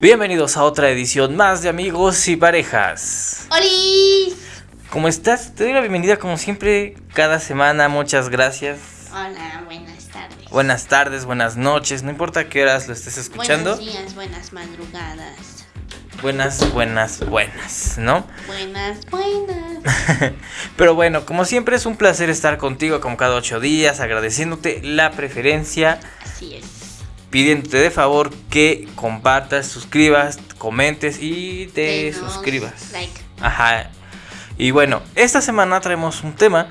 Bienvenidos a otra edición más de Amigos y Parejas. ¡Holi! ¿Cómo estás? Te doy la bienvenida como siempre cada semana. Muchas gracias. Hola, buenas tardes. Buenas tardes, buenas noches. No importa qué horas lo estés escuchando. Buenos días, buenas madrugadas. Buenas, buenas, buenas, ¿no? Buenas, buenas. Pero bueno, como siempre es un placer estar contigo como cada ocho días, agradeciéndote la preferencia, Así es. Pidiéndote de favor que compartas, suscribas, comentes y te Denos suscribas. Like. Ajá. Y bueno, esta semana traemos un tema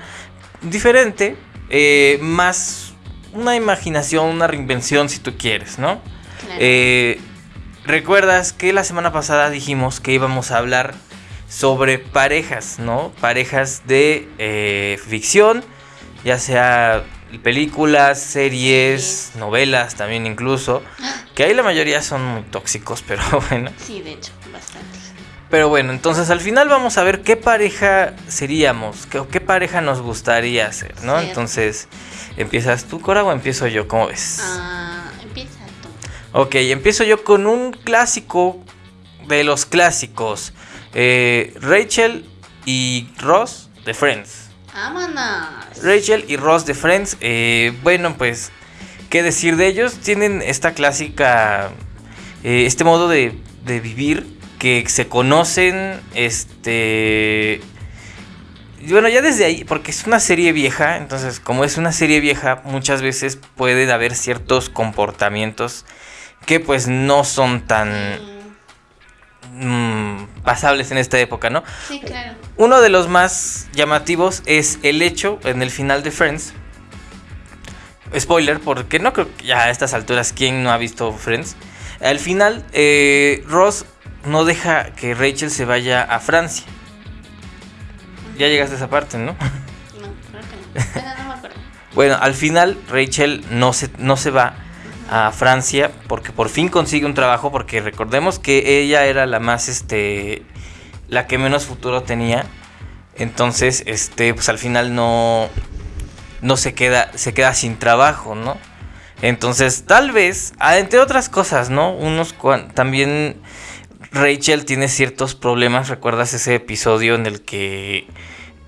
diferente, eh, más una imaginación, una reinvención si tú quieres, ¿no? Claro. Eh, Recuerdas que la semana pasada dijimos que íbamos a hablar sobre parejas, ¿no? Parejas de eh, ficción, ya sea películas, series, novelas también incluso, que ahí la mayoría son muy tóxicos, pero bueno. Sí, de hecho, bastante. Pero bueno, entonces al final vamos a ver qué pareja seríamos, qué, qué pareja nos gustaría ser, ¿no? Cierto. Entonces, ¿empiezas tú, Cora, o empiezo yo? ¿Cómo ves? Ah, empieza tú. Ok, empiezo yo con un clásico de los clásicos. Eh, Rachel y Ross de Friends. ¡Vámonos! Rachel y Ross de Friends. eh, bueno, pues, ¿qué decir de ellos? Tienen esta clásica, eh, este modo de, de vivir que se conocen, este... Bueno, ya desde ahí, porque es una serie vieja, entonces como es una serie vieja, muchas veces pueden haber ciertos comportamientos que pues no son tan Mm, mm, pasables en esta época, ¿no? Sí, claro. Uno de los más llamativos es el hecho en el final de Friends. Spoiler, porque no creo que ya a estas alturas quién no ha visto Friends. Al final, eh, Ross no deja que Rachel se vaya a Francia. Ya llegaste a esa parte, ¿no? No, creo que no. Bueno, no me acuerdo. Bueno, al final Rachel no se, no se va a Francia porque por fin consigue un trabajo porque recordemos que ella era la más este la que menos futuro tenía. Entonces, este pues al final no no se queda se queda sin trabajo, ¿no? Entonces, tal vez, ah, entre otras cosas, ¿no? Unos también Rachel tiene ciertos problemas, ¿recuerdas ese episodio en el que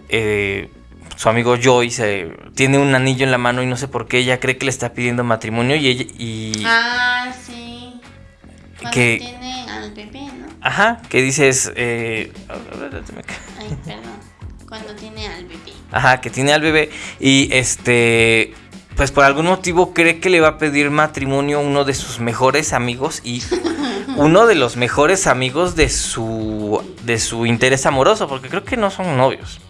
eh, su amigo Joyce eh, tiene un anillo en la mano y no sé por qué ella cree que le está pidiendo matrimonio y ella y Ah, sí. Cuando Que- tiene al bebé, ¿no? ajá, que dices eh, Ay, perdón. Cuando tiene al bebé. ajá, que tiene al bebé y este pues por algún motivo cree que le va a pedir matrimonio uno de sus mejores amigos y uno de los mejores amigos de su de su interés amoroso, porque creo que no son novios.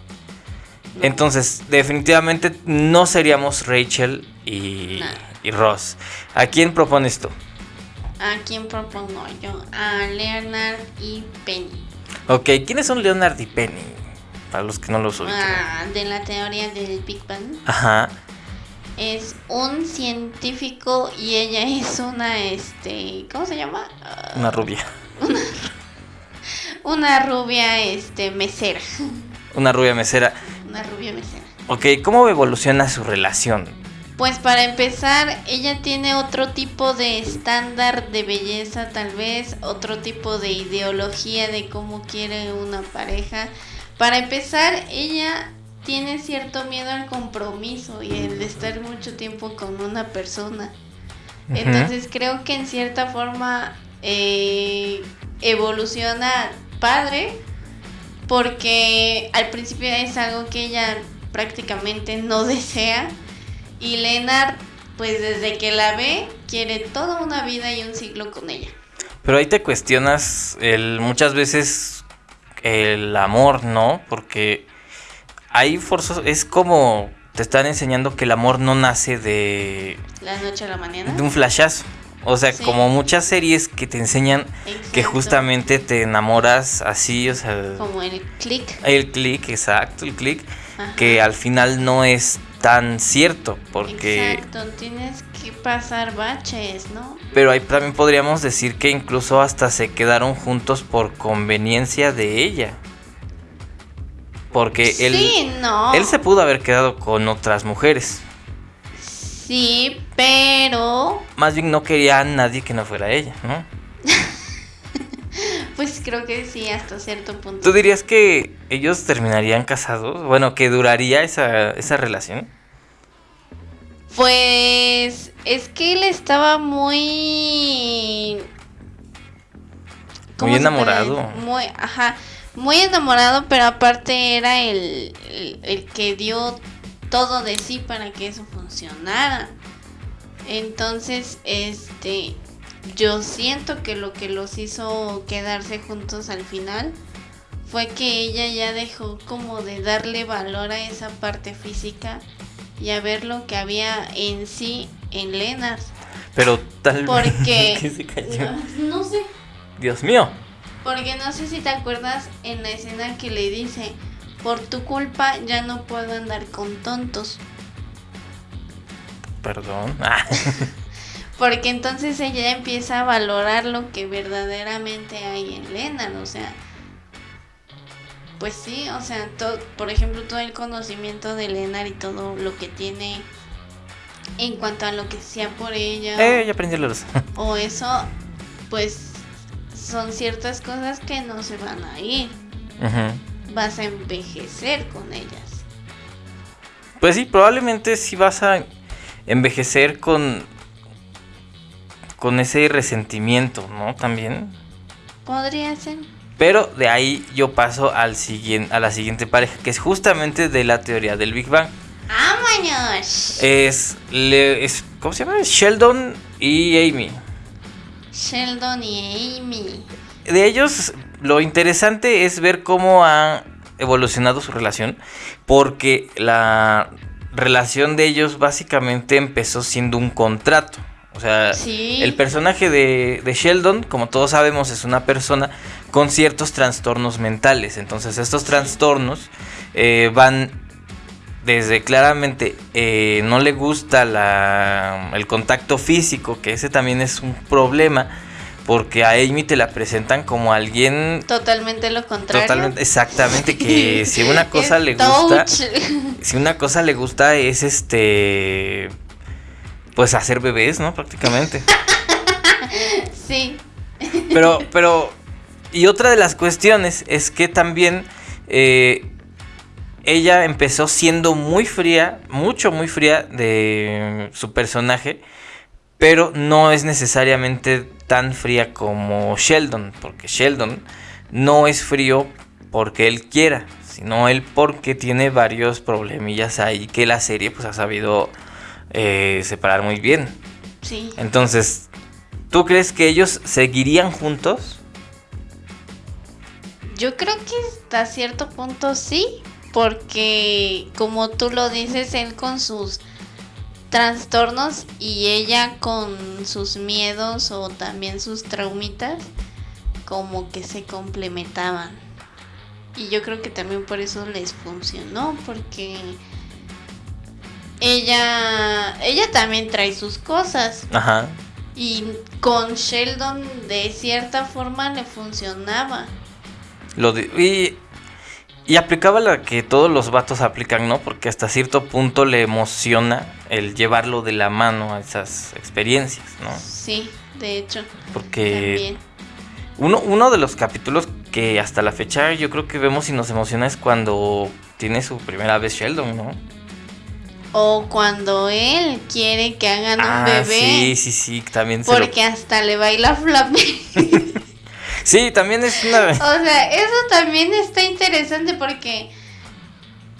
Entonces, definitivamente no seríamos Rachel y, Ross. ¿A quién propones tú? ¿A quién propongo yo? A Leonard y Penny. Ok, ¿quiénes son Leonard y Penny? Para los que no los ubican. Ah, de la teoría del Big Bang. Ajá. Es un científico y ella es una, este, ¿cómo se llama? Ah, Una rubia. una rubia, este, mesera. Una rubia mesera. Una rubia mesera. Ok, ¿cómo evoluciona su relación? Pues para empezar, ella tiene otro tipo de estándar de belleza, tal vez, otro tipo de ideología de cómo quiere una pareja. Para empezar, ella tiene cierto miedo al compromiso y el de estar mucho tiempo con una persona. Entonces creo que en cierta forma eh, evoluciona padre porque al principio es algo que ella prácticamente no desea y Leonard pues desde que la ve quiere toda una vida y un siglo con ella. Pero ahí te cuestionas el, muchas veces el amor, ¿no? Porque ahí forzos es como te están enseñando que el amor no nace de, La noche a la mañana. de un flashazo. O sea, Sí. como muchas series que te enseñan que justamente te enamoras así, o sea, Como el click. el click, exacto, el click, Ajá. que al final no es tan cierto, porque... Exacto, tienes que pasar baches, ¿no? Pero ahí también podríamos decir que incluso hasta se quedaron juntos por conveniencia de ella. Porque él, sí, no. él se pudo haber quedado con otras mujeres. Sí, pero Más bien no quería a nadie que no fuera ella, ¿no? Pues creo que sí, hasta cierto punto. ¿Tú dirías que ellos terminarían casados? Bueno, que duraría esa, esa relación. Pues es que él estaba muy... Muy enamorado. Muy, ajá, muy enamorado, pero aparte era el, el, el que dio todo de sí para que eso funcionara. Entonces, este, yo siento que lo que los hizo quedarse juntos al final fue que ella ya dejó como de darle valor a esa parte física y a ver lo que había en sí en Lennart. Pero tal Porque ¿Qué se cayó? no, no sé, Dios mío. porque no sé si te acuerdas en la escena que le dice, por tu culpa ya no puedo andar con tontos. Perdón. Ah, Porque entonces ella empieza a valorar lo que verdaderamente hay en Lennart, o sea, pues sí, o sea, to- por ejemplo, todo el conocimiento de Lennart y todo lo que tiene en cuanto a lo que sea por ella eh, ya aprendí la luz. o eso, pues son ciertas cosas que no se van a ir, Ujú. Vas a envejecer con ellas. Pues sí, probablemente sí vas a envejecer con con ese resentimiento, ¿no? También. Podría ser. Pero de ahí yo paso al siguiente, a la siguiente pareja, que es justamente de la teoría del Big Bang. Es, le- es ¿cómo se llama? Sheldon y Amy. Sheldon y Amy. De ellos, lo interesante es ver cómo ha evolucionado su relación, porque la relación de ellos básicamente empezó siendo un contrato. O sea, Sí. el personaje de, de Sheldon, como todos sabemos, es una persona con ciertos trastornos mentales. Entonces, estos trastornos eh, van desde claramente eh, no le gusta la, el contacto físico, que ese también es un problema, porque a Amy te la presentan como alguien Totalmente lo contrario. totalmente, exactamente, que si una cosa le gusta, si una cosa le gusta es este, pues hacer bebés, ¿no? Prácticamente. sí. Pero, pero, y otra de las cuestiones es que también eh, ella empezó siendo muy fría, mucho, muy fría de su personaje, pero no es necesariamente tan fría como Sheldon, porque Sheldon no es frío porque él quiera, sino él porque tiene varios problemillas ahí que la serie pues ha sabido eh, separar muy bien. Sí. Entonces, ¿tú crees que ellos seguirían juntos? Yo creo que hasta cierto punto sí, porque como tú lo dices, él con sus trastornos y ella con sus miedos o también sus traumitas, como que se complementaban. Y yo creo que también por eso les funcionó, porque ella, ella también trae sus cosas. Ajá. Y con Sheldon de cierta forma le funcionaba. Lo de- y, y aplicaba la que todos los vatos aplican, ¿no? Porque hasta cierto punto le emociona el llevarlo de la mano a esas experiencias, ¿no? Sí, de hecho, Porque uno, uno de los capítulos que hasta la fecha yo creo que vemos y nos emociona es cuando tiene su primera vez Sheldon, ¿no? O cuando él quiere que hagan un Ah, bebé. sí, sí, sí, también se lo- Porque hasta le baila flape. Sí, también es una... o sea, eso también está interesante porque,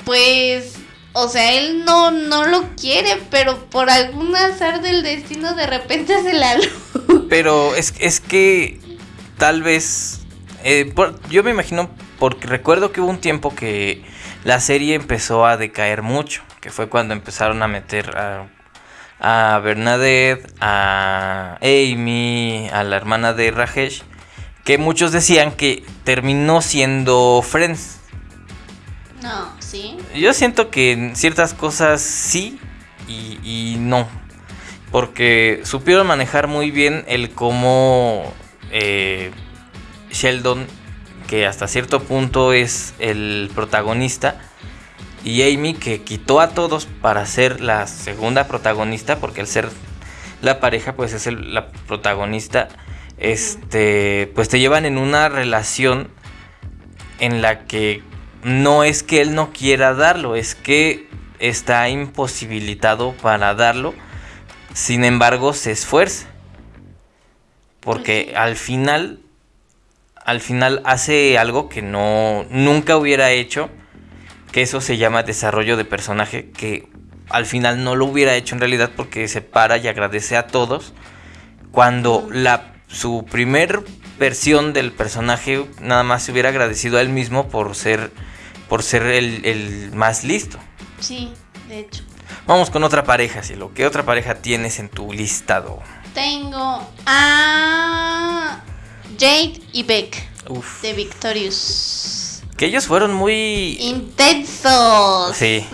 pues, o sea, él no, no lo quiere, pero por algún azar del destino de repente se la luz. Pero es, es que tal vez. eh, por- yo me imagino, porque recuerdo que hubo un tiempo que la serie empezó a decaer mucho. Que fue cuando empezaron a meter a, a Bernadette, a Amy, a la hermana de Rajesh. Que muchos decían que terminó siendo Friends. No, sí. Yo siento que en ciertas cosas sí y, y no. Porque supieron manejar muy bien el cómo eh, Sheldon, que hasta cierto punto es el protagonista, y Amy, que quitó a todos para ser la segunda protagonista, porque al ser la pareja, pues es el- la protagonista, este, pues te llevan en una relación en la que no es que él no quiera darlo, es que está imposibilitado para darlo, sin embargo se esfuerza. Porque al final, al final hace algo que no, nunca hubiera hecho, que eso se llama desarrollo de personaje, que al final no lo hubiera hecho en realidad porque se para y agradece a todos, cuando la, su primer versión del personaje nada más se hubiera agradecido a él mismo por ser, por ser el, el más listo. Sí, de hecho. Vamos con otra pareja, Cielo. ¿Qué otra pareja tienes en tu listado? Tengo a Jade y Beck Uf. de Victorious. Que ellos fueron muy... Intensos. Sí.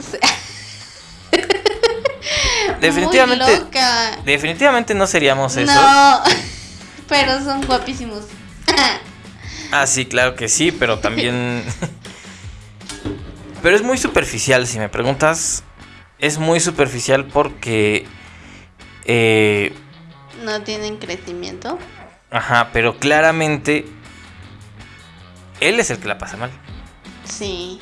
Definitivamente... Muy loca. Definitivamente no seríamos eso. No, pero son guapísimos. Ah, sí, claro que sí, pero también... pero es muy superficial, si me preguntas. Es muy superficial porque... eh, no tienen crecimiento. ajá, pero claramente... Él es el que la pasa mal. Sí,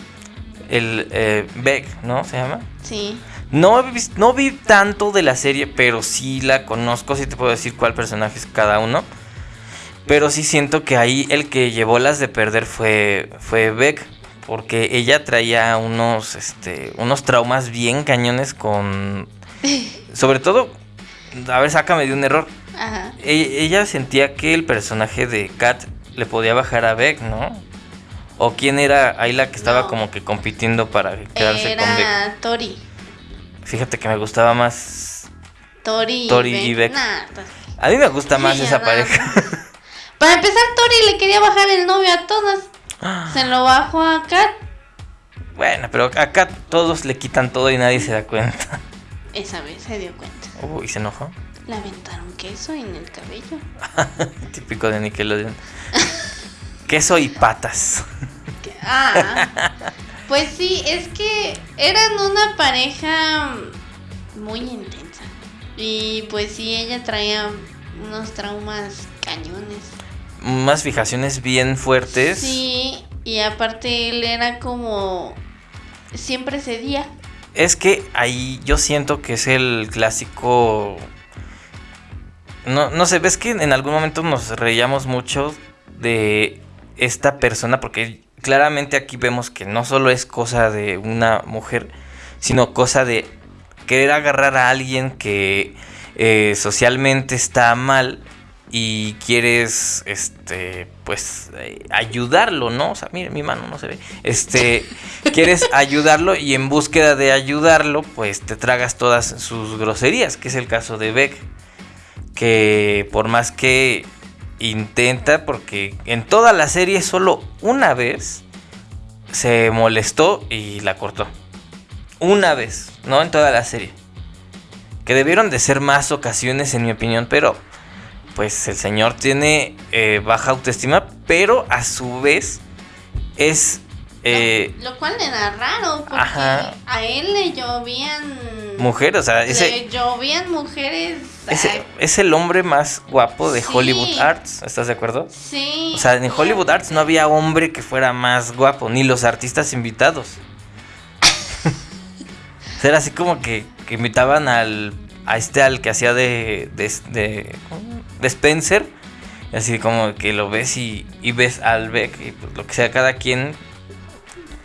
El eh, Beck, ¿no? Se llama. sí. No, no vi tanto de la serie, pero sí la conozco, sí te puedo decir cuál personaje es cada uno. Pero sí siento que ahí el que llevó las de perder fue, fue Beck, porque ella traía unos, este, unos traumas bien cañones con... Sobre todo, a ver, sácame de un error. Ajá. E- ella sentía que el personaje de Kat le podía bajar a Beck, ¿no? ¿O quién era ahí la que estaba No. como que compitiendo para quedarse con Beck? Era Tori. Fíjate que me gustaba más. Tori, Tori y Beck. Nah, pues, A mí me gusta más esa pareja. Para empezar, Tori le quería bajar el novio a todas. Se lo bajó a Kat. bueno, pero acá todos le quitan todo y nadie se da cuenta. Esa vez se dio cuenta. Uy, se enojó. Le aventaron queso en el cabello. Típico de Nickelodeon. Queso y patas. Ah, pues sí, es que eran una pareja muy intensa. Y pues sí, ella traía unos traumas cañones. Unas fijaciones bien fuertes. Sí, y aparte él era como... Siempre cedía. Es que ahí yo siento que es el clásico. No, no sé, ves que en algún momento nos reíamos mucho de esta persona, porque claramente aquí vemos que no solo es cosa de una mujer, sino cosa de querer agarrar a alguien que eh, socialmente está mal y quieres, este, pues, eh, ayudarlo, ¿no? O sea, mire, mi mano no se ve. Este, quieres ayudarlo y en búsqueda de ayudarlo, pues te tragas todas sus groserías, que es el caso de Beck, que por más que intenta, porque en toda la serie solo una vez se molestó y la cortó. Una vez, no en toda la serie. Que debieron de ser más ocasiones en mi opinión, pero pues el señor tiene eh, baja autoestima, pero a su vez es... eh, lo, lo cual era raro, porque Ajá. a él le llovían... mujer, o sea, ese, Le llovían mujeres... ese es el hombre más guapo de Sí. Hollywood Arts, ¿estás de acuerdo? sí. O sea, en Hollywood Arts no había hombre que fuera más guapo, ni los artistas invitados. O sea, Era así como que, que invitaban al a este al que hacía de de, de, de Spencer, así como que lo ves y, y ves al Beck y pues lo que sea cada quien,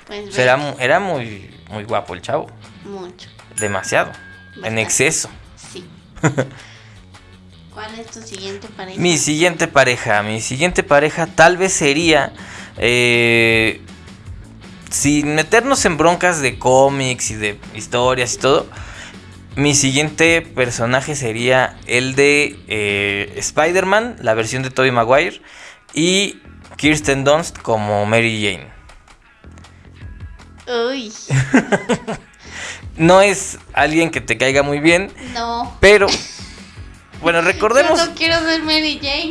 Pues pues, era, muy muy guapo el chavo, mucho. demasiado, en exceso. Sí. ¿Cuál es tu siguiente pareja? Mi siguiente pareja, mi siguiente pareja tal vez sería, eh, sin meternos en broncas de cómics y de historias y todo, mi siguiente personaje sería el de eh, Spider-Man, la versión de Tobey Maguire, y Kirsten Dunst como Mary Jane. Uy, No es alguien que te caiga muy bien, no. pero... Bueno, recordemos... Yo no quiero ser Mary Jane.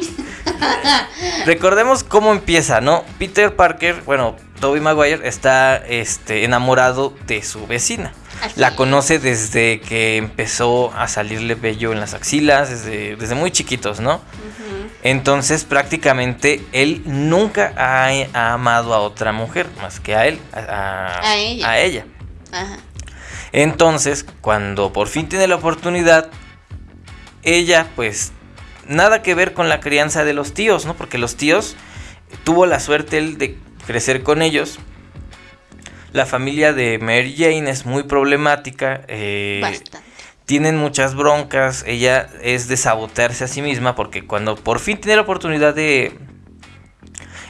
Recordemos cómo empieza, ¿no? Peter Parker, bueno, Tobey Maguire está este, enamorado de su vecina. La conoce desde que empezó a salirle vello en las axilas, desde, desde muy chiquitos, ¿no? Entonces prácticamente él nunca ha, ha amado a otra mujer más que a él, a, A ella. a ella. Ajá. Entonces, cuando por fin tiene la oportunidad, ella pues nada que ver con la crianza de los tíos, ¿no? Porque los tíos tuvo la suerte él de crecer con ellos. La familia de Mary Jane es muy problemática. eh, Bastante. tienen muchas broncas. Ella es de sabotearse a sí misma porque cuando por fin tiene la oportunidad de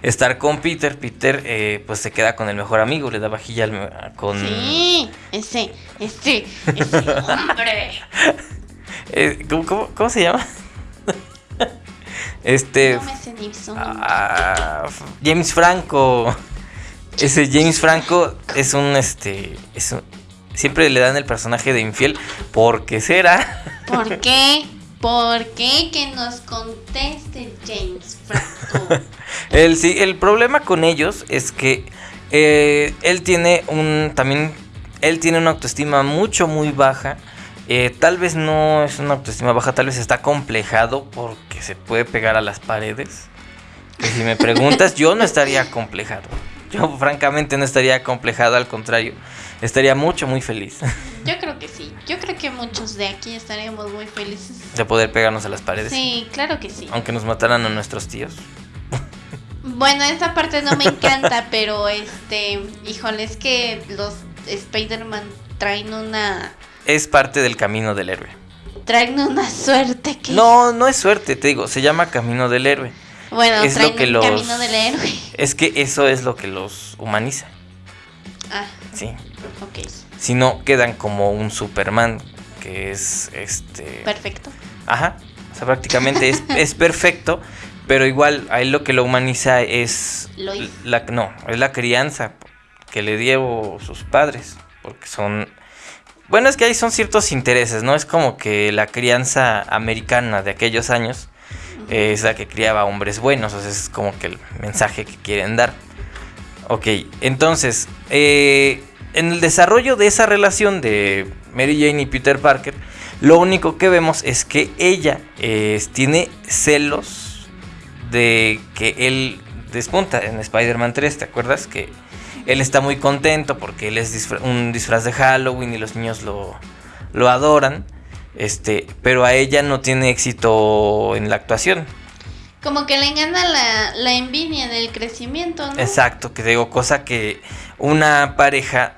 estar con Peter, Peter eh, pues se queda con el mejor amigo, le da vajilla al con... Sí, ese, ese, ese hombre. Eh, ¿cómo, cómo- cómo se llama? este... No me sé ah, James Franco. Ese James Franco es un este. Es un- siempre le dan el personaje de infiel. ¿Por qué será? ¿Por qué? ¿Por qué? Que nos conteste James Franco. El, sí, el problema con ellos es que eh, él tiene un. También. Él tiene una autoestima mucho, muy baja. Eh, tal vez no es una autoestima baja, tal vez está complejado porque se puede pegar a las paredes. Que si me preguntas, yo no estaría complejado. Yo francamente no estaría complejado, al contrario, estaría mucho, muy feliz Yo creo que sí. Yo creo que muchos de aquí estaríamos muy felices. de poder pegarnos a las paredes. Sí, claro que sí. Aunque nos mataran a nuestros tíos. Bueno, esta parte no me encanta, pero este, híjole, es que los Spider-Man traen una Es parte del camino del héroe. traen una suerte que No, no es suerte, te digo, se llama camino del héroe. Bueno, es lo que los- camino del héroe. Es que eso es lo que los humaniza, Ah, ¿sí? ok. Si no, quedan como un Superman, que es este... Perfecto. Ajá, o sea, prácticamente es, es perfecto, pero igual a él lo que lo humaniza es... Lois. La, no, es la crianza que le dio sus padres, porque son... Bueno, es que ahí son ciertos intereses, ¿no? Es como que la crianza americana de aquellos años es la que criaba hombres buenos, o es como que el mensaje que quieren dar. Ok, entonces, eh, en el desarrollo de esa relación de Mary Jane y Peter Parker, lo único que vemos es que ella tiene celos de que él despunta en Spider-Man 3, ¿te acuerdas? Que él está muy contento porque él es un disfraz de Halloween y los niños lo, lo adoran. Este, pero a ella no tiene éxito en la actuación. Como que le engana la, la envidia del crecimiento, ¿no? Exacto, que digo, cosa que una pareja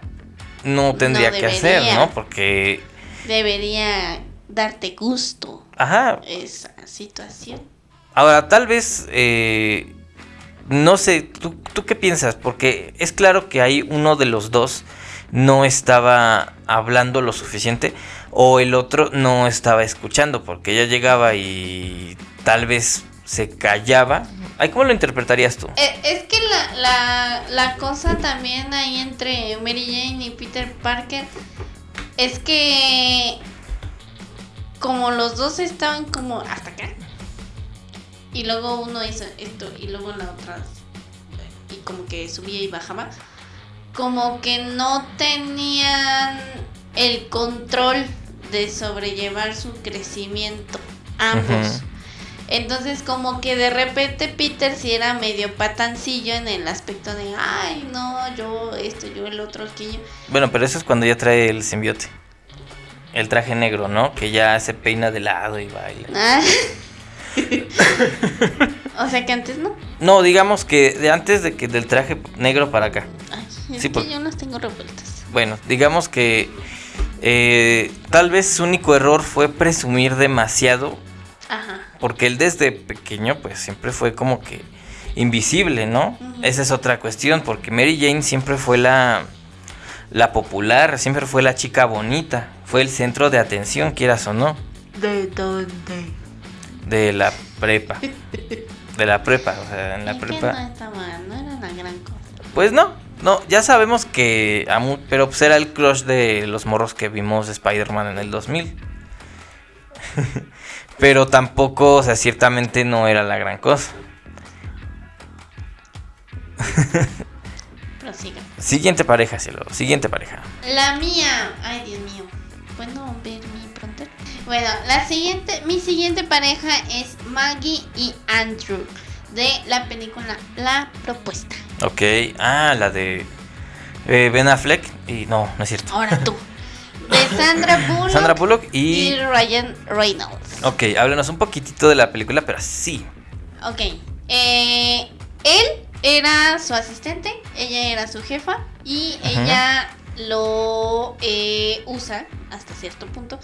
no tendría No que hacer. ¿no? Porque, Debería darte gusto ajá, esa situación. ahora tal vez, eh, no sé, ¿tú, ¿tú qué piensas? Porque es claro que ahí uno de los dos no estaba hablando lo suficiente o el otro no estaba escuchando porque ella llegaba y tal vez se callaba. Ay, ¿Cómo lo interpretarías tú? Eh, Es que la, la, la cosa también ahí entre Mary Jane y Peter Parker es que como los dos estaban como hasta acá y luego uno hizo esto y luego la otra y como que subía y bajaba como que no tenían el control de sobrellevar su crecimiento ambos entonces como que de repente Peter sí era medio patancillo en el aspecto de, ay, no, yo esto, yo el otro, aquello. Bueno, pero eso es cuando ya trae el simbiote. El traje negro, ¿no? Que ya se peina de lado y baila. Ah. o sea que antes no. No, digamos que de antes de que del traje negro para acá. Ay, es Sí, que por- yo las tengo revueltas. Bueno, digamos que eh, tal vez su único error fue presumir demasiado. Ajá. Porque él desde pequeño pues siempre fue como que invisible, ¿no? Esa es otra cuestión, porque Mary Jane siempre fue la, la popular, siempre fue la chica bonita, fue el centro de atención, quieras o no. ¿De dónde? De la prepa. De la prepa, o sea, en la Es que prepa. no estaba, no era la gran cosa. Pues no, no, ya sabemos que. pero pues era el crush de los morros que vimos de Spider-Man en el 2000. pero tampoco, o sea, ciertamente no era la gran cosa. Prosiga. Siguiente pareja, cielo. Siguiente pareja. La mía. Ay, Dios mío. bueno ver mi pronto. Bueno, la siguiente, mi siguiente pareja es Maggie y Andrew de la película La Propuesta. Ok, ah, la de eh, Ben Affleck y no, no es cierto. Ahora tú. De Sandra Bullock, Sandra Bullock y... y Ryan Reynolds. Ok, háblanos un poquitito de la película, pero sí. Ok. eh, él era su asistente, ella era su jefa y ella lo eh, usa hasta cierto punto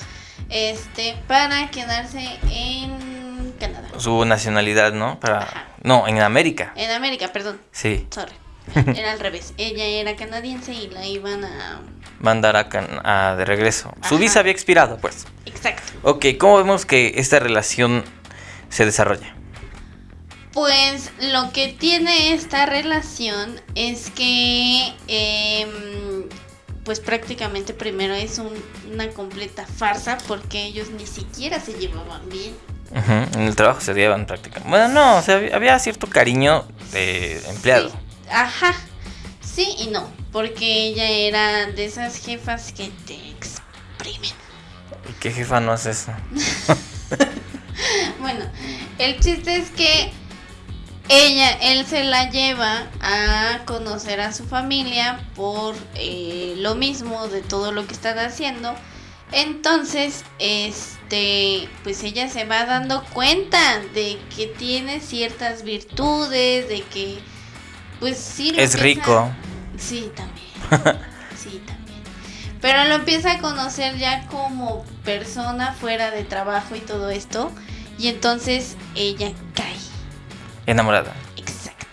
este para quedarse en Canadá. Su nacionalidad, ¿no? Para... Ajá. No, en América. En América, perdón, Sí. sorry. Era al revés. Ella era canadiense y la iban a... Mandar a, Can- a- de regreso. Su visa había expirado, pues. Exacto. Ok, ¿cómo vemos que esta relación se desarrolla? Pues lo que tiene esta relación es que, em, pues prácticamente primero es un- una completa farsa porque ellos ni siquiera se llevaban bien. En el trabajo se llevan prácticamente. Bueno, no, o sea, había- cierto cariño de empleado. Sí, ajá, sí y no, porque ella era de esas jefas que te exprimen. ¿Y qué jefa no hace eso? Bueno, el chiste es que ella, él se la lleva a conocer a su familia por eh, lo mismo de todo lo que están haciendo. Entonces, este, pues ella se va dando cuenta de que tiene ciertas virtudes, de que, pues sí. lo Es empieza- rico. Sí, también. Sí, también. Pero lo empieza a conocer ya como persona fuera de trabajo y todo esto. Y entonces ella cae. Enamorada. Exacto.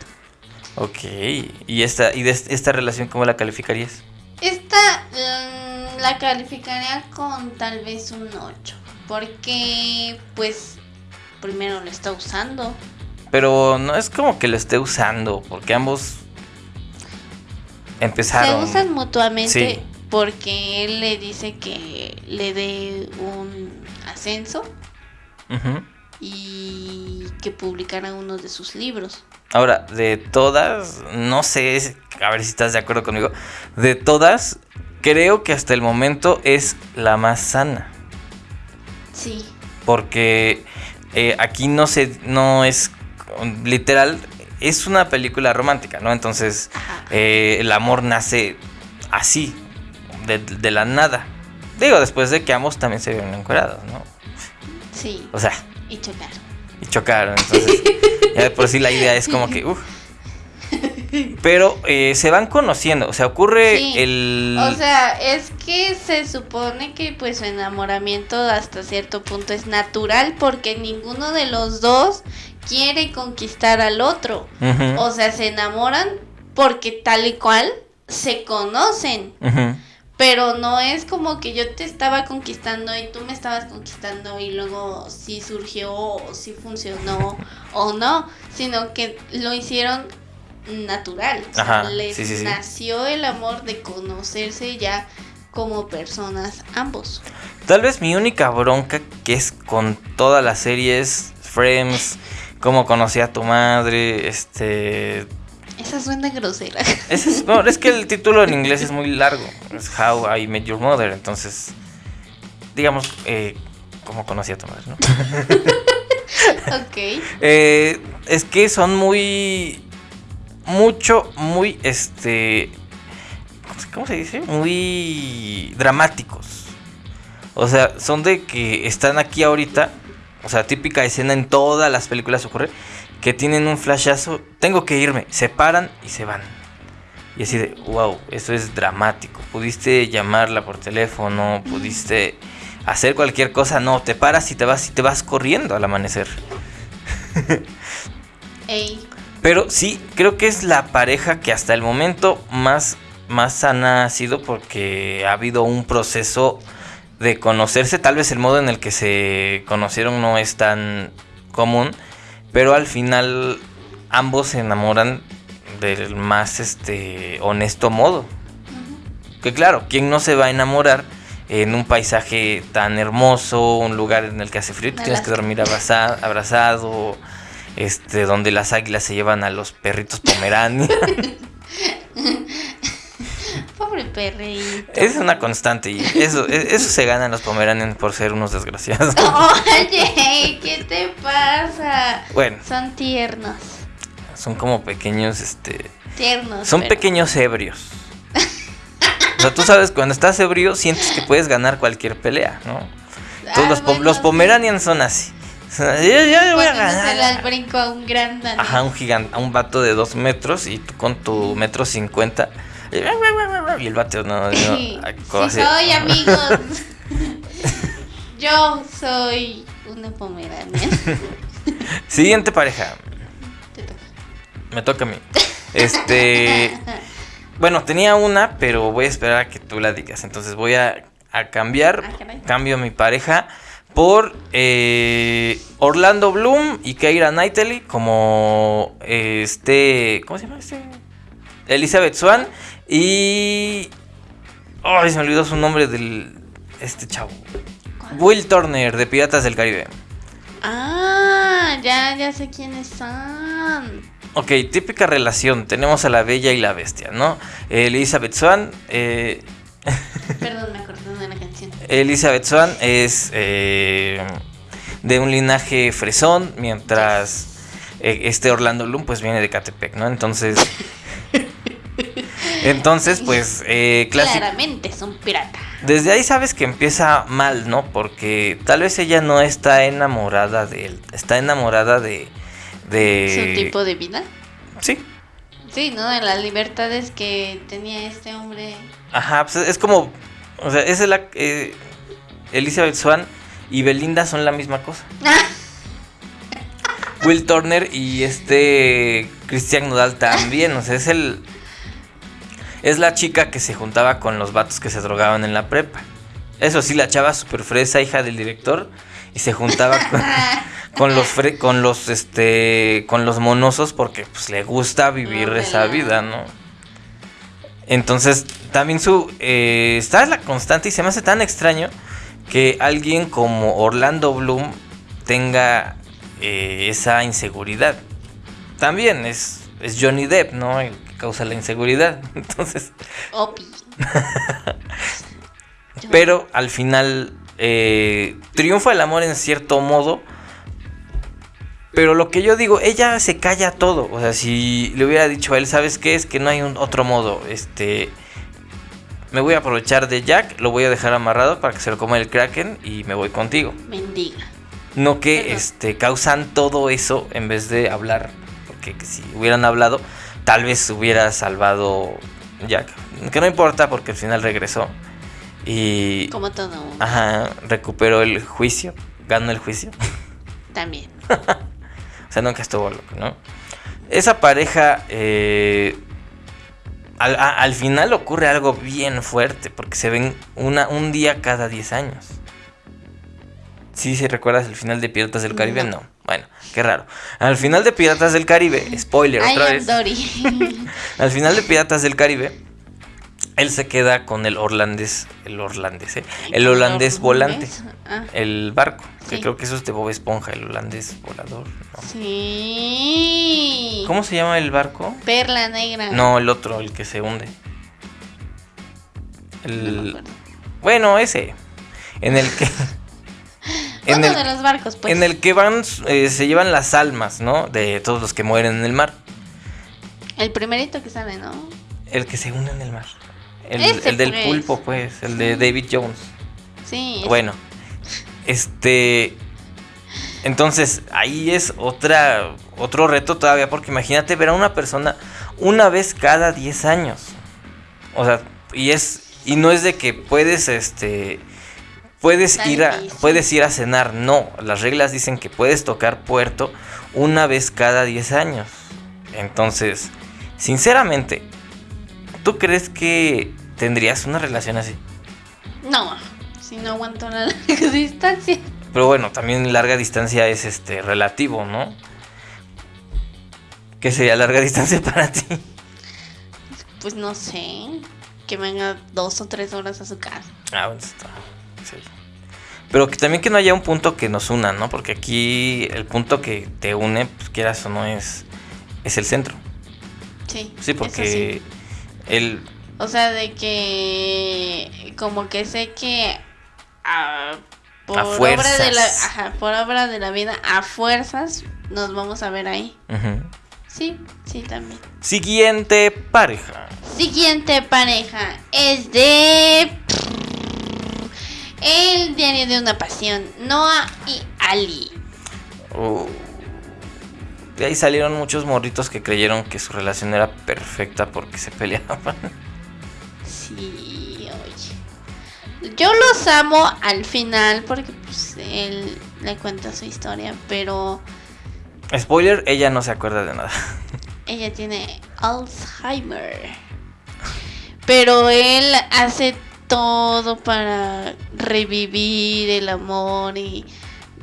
Ok. ¿Y esta, y de est- esta relación cómo la calificarías? Esta mm, la calificaría con tal vez un 8. Porque, pues, primero lo está usando. Pero no es como que lo esté usando, porque ambos empezaron. Se usan mutuamente Sí. porque él le dice que le dé un ascenso y que publicara uno de sus libros. Ahora, de todas, no sé, a ver si estás de acuerdo conmigo. De todas, creo que hasta el momento es la más sana. Sí, Porque eh, aquí no se, no es literal, es una película romántica, ¿no? Entonces, eh, el amor nace así, de, de la nada. Digo, después de que ambos también se vieron encuerados, ¿no? Sí, O sea, y chocar. y chocaron. Entonces, ya de por sí la idea es como que, uff. Pero eh, se van conociendo, o sea, ocurre Sí, el... O sea, es que se supone que pues su enamoramiento hasta cierto punto es natural porque ninguno de los dos quiere conquistar al otro. O sea, se enamoran porque tal y cual se conocen. Pero no es como que yo te estaba conquistando y tú me estabas conquistando y luego sí surgió o sí funcionó o no, sino que lo hicieron natural. O sea, Ajá, les sí, sí, sí. nació el amor de conocerse ya como personas ambos. Tal vez mi única bronca que es con toda la serie es Friends, cómo conocí a tu madre, este... Esa suena grosera. es, no, es que el título en inglés es muy largo, es How I Met Your Mother, entonces, digamos, eh, cómo conocí a tu madre, ¿no? ok. Eh, es que son muy. Mucho, muy, este. ¿Cómo se dice? Muy dramáticos. O sea, son de que están aquí ahorita. O sea, típica escena en todas las películas ocurre. Que tienen un flashazo. Tengo que irme. Se paran y se van. Y así de, wow, eso es dramático. Pudiste llamarla por teléfono, pudiste hacer cualquier cosa. No, te paras y te vas y te vas corriendo al amanecer. Ey, Pero sí, creo que es la pareja que hasta el momento más, más sana ha sido porque ha habido un proceso de conocerse. Tal vez el modo en el que se conocieron no es tan común, pero al final ambos se enamoran del más este honesto modo. Que claro, ¿quién no se va a enamorar en un paisaje tan hermoso, un lugar en el que hace frío, y tienes que dormir abraza- abrazado, este, donde las águilas se llevan a los perritos pomeranians? Pobre perrito. Es una constante y eso, e, eso se ganan los pomeranians por ser unos desgraciados. Oye, ¿qué te pasa? Bueno, Son tiernos. son como pequeños, este... Tiernos. Son pero- pequeños ebrios. O sea, tú sabes, cuando estás ebrio sientes que puedes ganar cualquier pelea, ¿no? Entonces Ah, los, po- los pomeranians son así. Sea, yo, voy a ganar. al brinco a un gran danés. Ajá, un gigante, a un vato de dos metros y tú con tu metro cincuenta. Y el vato no, no, Sí, soy, amigos. Yo soy una pomerania. Siguiente pareja. Te toca. Me toca a mí. Este. Bueno, tenía una, pero voy a esperar a que tú la digas. Entonces voy a, a cambiar. Ah. Cambio mi pareja por eh, Orlando Bloom y Keira Knightley como eh, este. ¿Cómo se llama este? Elizabeth Swan y. Ay, se me olvidó su nombre del. Este chavo. Will Turner de Piratas del Caribe. Ah, ya, ya sé quiénes son. Ok, típica relación. Tenemos a la bella y la bestia, ¿no? Elizabeth Swan. eh, Perdón, Elizabeth Swan es eh, de un linaje fresón, mientras eh, este Orlando Bloom pues viene de Catepec, ¿no? Entonces... entonces, pues, eh. Claramente es un pirata. Desde ahí sabes que empieza mal, ¿no? Porque tal vez ella no está enamorada de él, está enamorada de... de... Su tipo de vida. Sí, Sí, ¿no? De las libertades que tenía este hombre. Ajá, pues es como. O sea, es la. eh, Elizabeth Swan y Belinda son la misma cosa. Will Turner y este. Christian Nodal también. O sea, es el. Es la chica que se juntaba con los vatos que se drogaban en la prepa. Eso sí, la chava super fresa, hija del director. Y se juntaba con, con los fre- con los este. con los monosos porque pues le gusta vivir No, esa vida, ¿no? Entonces, también su. Eh, está la constante y se me hace tan extraño que alguien como Orlando Bloom tenga eh, esa inseguridad. También es, es Johnny Depp, ¿no? El que causa la inseguridad. Entonces, Opi. pero al final eh, triunfa el amor en cierto modo. Pero lo que yo digo, ella se calla todo. O sea, si le hubiera dicho a él, ¿sabes qué? Es que no hay un otro modo. Este. Me voy a aprovechar de Jack, lo voy a dejar amarrado para que se lo coma el Kraken y me voy contigo. Mendiga. No que este causan todo eso en vez de hablar. Porque si hubieran hablado, tal vez hubiera salvado Jack. Que no importa porque al final regresó. Y. Como todo. Ajá, recuperó el juicio. Ganó el juicio. También. Sea, nunca estuvo loco, ¿no? Esa pareja. eh, al, a- al final ocurre algo bien fuerte. Porque se ven una, un día cada 10 años. Sí, si recuerdas el final de Piratas del Caribe, no. No. Bueno, qué raro. Al final de Piratas del Caribe, spoiler I otra vez. Al final de Piratas del Caribe, él se queda con el holandés, el holandés, ¿eh? el holandés volante, Ah, el barco, que Sí. creo que eso es de Bob Esponja, el holandés volador. ¿no? sí. ¿Cómo se llama el barco? Perla negra. No, el otro, el que se hunde. El, bueno, ese, en el que, en Uno el, de los barcos, pues. en el que van, eh, se llevan las almas, ¿no? De todos los que mueren en el mar. El primerito que sale, ¿no? El que se hunde en el mar. El, Ese, el del pues. pulpo, pues, el de David Jones. Sí. Bueno, este. Entonces, ahí es otra, otro reto todavía, porque imagínate ver a una persona una vez cada 10 años. O sea, y es. Y no es de que puedes, este. Puedes Está ir, a, difícil. puedes ir a cenar. No, las reglas dicen que puedes tocar puerto una vez cada 10 años. Entonces, sinceramente, ¿tú crees que tendrías una relación así? No, si no aguanto la distancia. Pero bueno, también larga distancia es este relativo, ¿no? ¿Qué sería larga distancia para ti? Pues no sé. Que venga dos o tres horas a su casa. Ah, bueno, está. Sí. Pero que también que no haya un punto que nos una, ¿no? Porque aquí el punto que te une, pues quieras o no, es, es el centro. Sí. Sí, porque el, O sea, de que como que sé que ah, por A obra de la ajá, por obra de la vida a fuerzas nos vamos a ver ahí. Sí, sí también. Siguiente pareja. Siguiente pareja es de El diario de una pasión, Noah y Ali. Uh, de ahí salieron muchos morritos que creyeron que su relación era perfecta porque se peleaban. Sí, oye. Yo los amo al final porque pues él le cuenta su historia, pero Spoiler, ella no se acuerda de nada. ella tiene Alzheimer. Pero él hace todo para revivir el amor y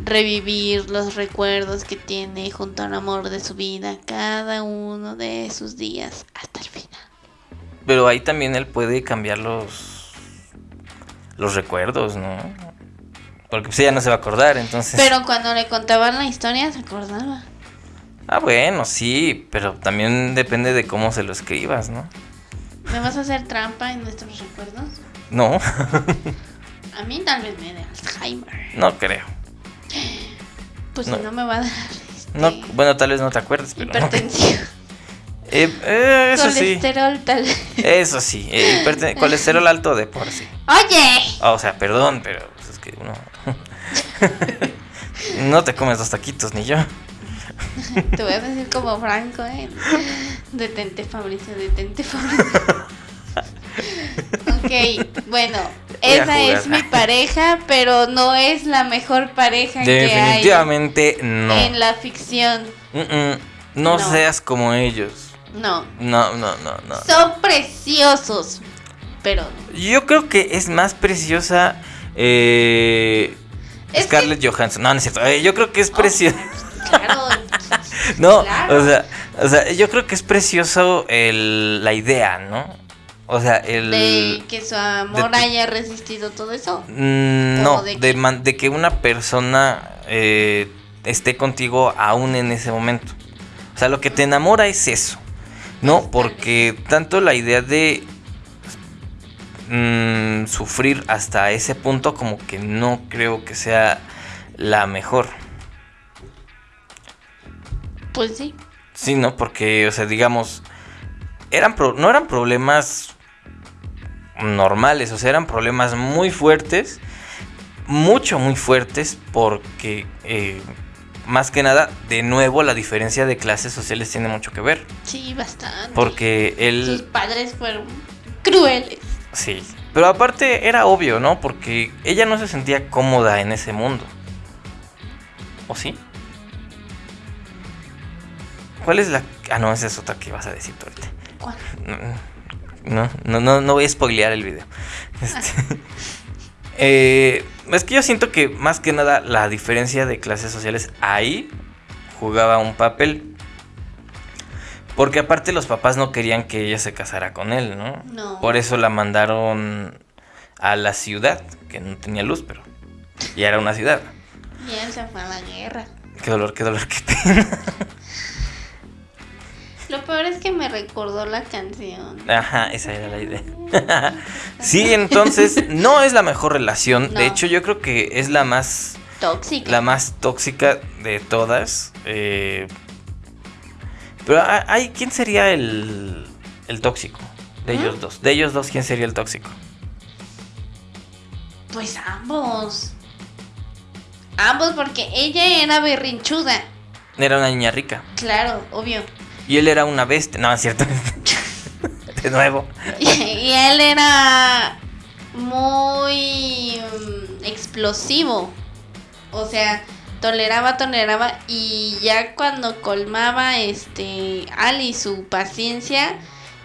revivir los recuerdos que tiene junto al amor de su vida cada uno de sus días hasta el final. Pero ahí también él puede cambiar los, los recuerdos, ¿no? Porque pues ella no se va a acordar, entonces... Pero cuando le contaban la historia se acordaba. Ah, bueno, sí, pero también depende de cómo se lo escribas, ¿no? ¿Me vas a hacer trampa en nuestros recuerdos? No, A mí tal vez me dé Alzheimer. no creo. Pues No. si no me va a dar este, No, bueno, tal vez no te acuerdes, pero... hipertensión. Eh, eh, eso sí, Colesterol tal. eso sí, eh, colesterol alto de por sí. Oye, Ah, o sea, perdón, pero pues, es que uno... no te comes dos taquitos, ni yo. te voy a decir como Franco, ¿eh? Detente Fabricio, detente Fabricio. Ok, bueno, esa es mi pareja, pero no es la mejor pareja que hay Definitivamente no. en la ficción. Mm, mm, no, No. seas como ellos. No, No, no, no, no. son preciosos, pero Yo creo que es más preciosa eh, Es Scarlett Johansson. No, no es cierto. Eh, yo creo que es Oh. preciosa. claro. no, claro. o sea, o sea, yo creo que es precioso el, la idea, ¿no? O sea, el de que su amor de- haya resistido todo eso. Mm, ¿O no, de de, qué? man- de que una persona eh, esté contigo aún en ese momento. O sea, lo que te enamora es eso. No, porque tanto la idea de mm, sufrir hasta ese punto como que no creo que sea la mejor. Pues sí. Sí, ¿no? Porque, o sea, digamos, eran pro- no eran problemas normales, o sea, eran problemas muy fuertes, mucho, muy fuertes, porque, eh, más que nada, de nuevo, la diferencia de clases sociales tiene mucho que ver. Sí, bastante. Porque Sus él, padres fueron crueles. sí, pero aparte era obvio, ¿no? Porque ella no se sentía cómoda en ese mundo. ¿O sí? ¿Cuál es la... Ah, no, esa es otra que vas a decir tú ahorita. ¿Cuál? No, no, no, no voy a spoilear el video. Este, eh, es que yo siento que más que nada la diferencia de clases sociales ahí jugaba un papel. Porque aparte los papás no querían que ella se casara con él, ¿no? No. Por eso la mandaron a la ciudad, que no tenía luz, pero ya era una ciudad. Y él se fue a la guerra. Qué dolor, qué dolor, qué pena. Lo peor es que me recordó la canción. Ajá, esa era la idea. sí, entonces no es la mejor relación. No. De hecho, yo creo que es la más, Tóxica. la más tóxica de todas. eh, pero ah, hay, ¿quién sería el, el tóxico? De ellos dos. De ellos dos, ¿quién sería el tóxico? Pues ambos. Ambos, porque ella era berrinchuda. Era una niña rica. Claro, obvio. Y él era una bestia. No, es cierto. de nuevo. Y, y él era muy mm, explosivo. O sea, toleraba, toleraba. Y ya cuando colmaba este Ali su paciencia,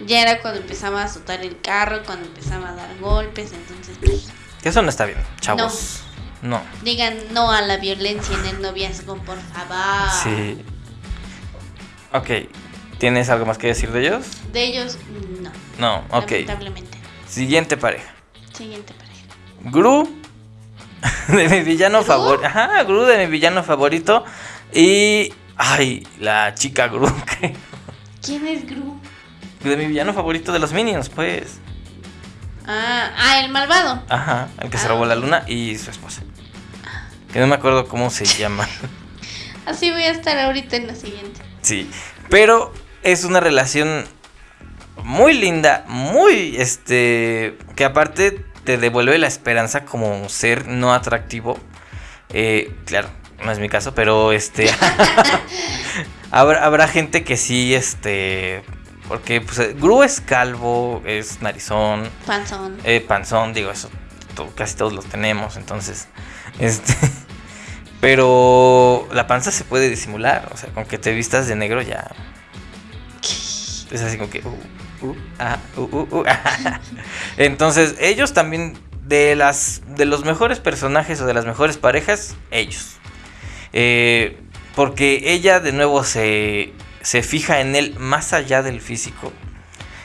ya era cuando empezaba a azotar el carro, cuando empezaba a dar golpes. Entonces, pues, Que eso no está bien, chavos. No. digan no a la violencia en el noviazgo, por favor. Sí. Ok. ¿Tienes algo más que decir de ellos? De ellos, no. No, ok. Lamentablemente. Siguiente pareja. Siguiente pareja. Gru de mi villano favorito. Ajá, Gru de mi villano favorito. Y. Ay, la chica Gru. ¿Quién es Gru? De mi villano favorito de los Minions, pues. Ah, ah, el malvado. Ajá, el que se Ah. robó la luna y su esposa. Que no me acuerdo cómo se llama. Así voy a estar ahorita en la siguiente. Sí, pero es una relación muy linda, muy, este, que aparte te devuelve la esperanza como ser no atractivo. Eh, claro, no es mi caso, pero este, habrá, habrá gente que sí, este, porque pues Gru es calvo, es narizón, Panzón. eh, panzón, digo, eso to- casi todos los tenemos, entonces, este, pero la panza se puede disimular, o sea, con que te vistas de negro ya, es así como que, uh, uh, ah, uh, ah. entonces, ellos también, de las, de los mejores personajes o de las mejores parejas, ellos, Eh, porque ella de nuevo se, se fija en él más allá del físico.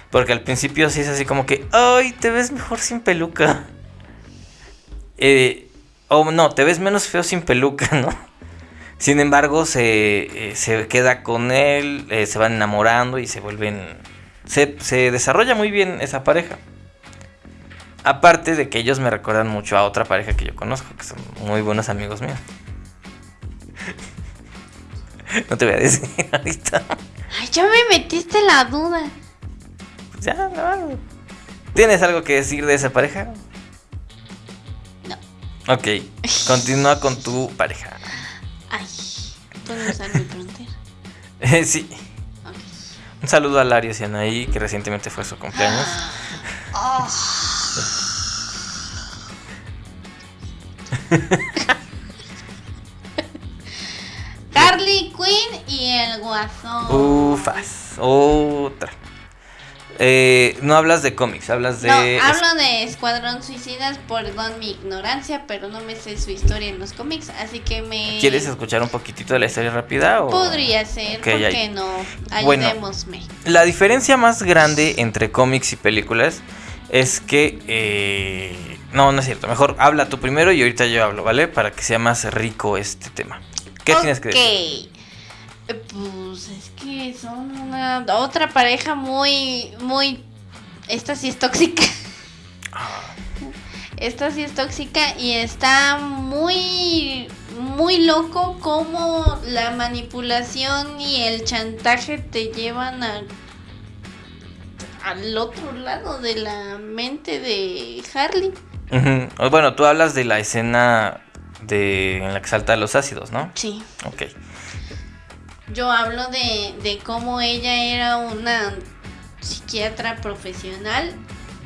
Porque al principio sí es así como que, ay, te ves mejor sin peluca. Eh, o no, te ves menos feo sin peluca, ¿no? Sin embargo, se, eh, se queda con él, eh, se van enamorando y se vuelven... Se, se desarrolla muy bien esa pareja. Aparte de que ellos me recuerdan mucho a otra pareja que yo conozco, que son muy buenos amigos míos. No te voy a decir ahorita. Ay, ya me metiste la duda. Pues ya, no. ¿Tienes algo que decir de esa pareja? No. Ok, continúa con tu pareja. ¿Puedo usar mi frontera? Eh, sí, un saludo a Larios y Anaí, que recientemente fue su cumpleaños. Oh. Harley Quinn y el guasón. Ufas, otra. Eh, no hablas de cómics, hablas de... No, hablo de Escuadrón Suicidas, perdón mi ignorancia, pero no me sé su historia en los cómics, así que me... ¿Quieres escuchar un poquito de la historia rápida? O... Podría ser, Ok, ¿por qué no? Bueno. Ayudémosme. La diferencia más grande entre cómics y películas es que... eh, No, no es cierto. Mejor habla tú primero y ahorita yo hablo, ¿vale? Para que sea más rico este tema. ¿Qué tienes que decir? Pues es que son una otra pareja muy, muy... Esta sí es tóxica. Ah, Esta sí es tóxica y está muy, muy loco como la manipulación y el chantaje te llevan a, al otro lado de la mente de Harley. Bueno, tú hablas de la escena de en la que salta los ácidos, ¿no? Sí. Ok. Yo hablo de, de cómo ella era una psiquiatra profesional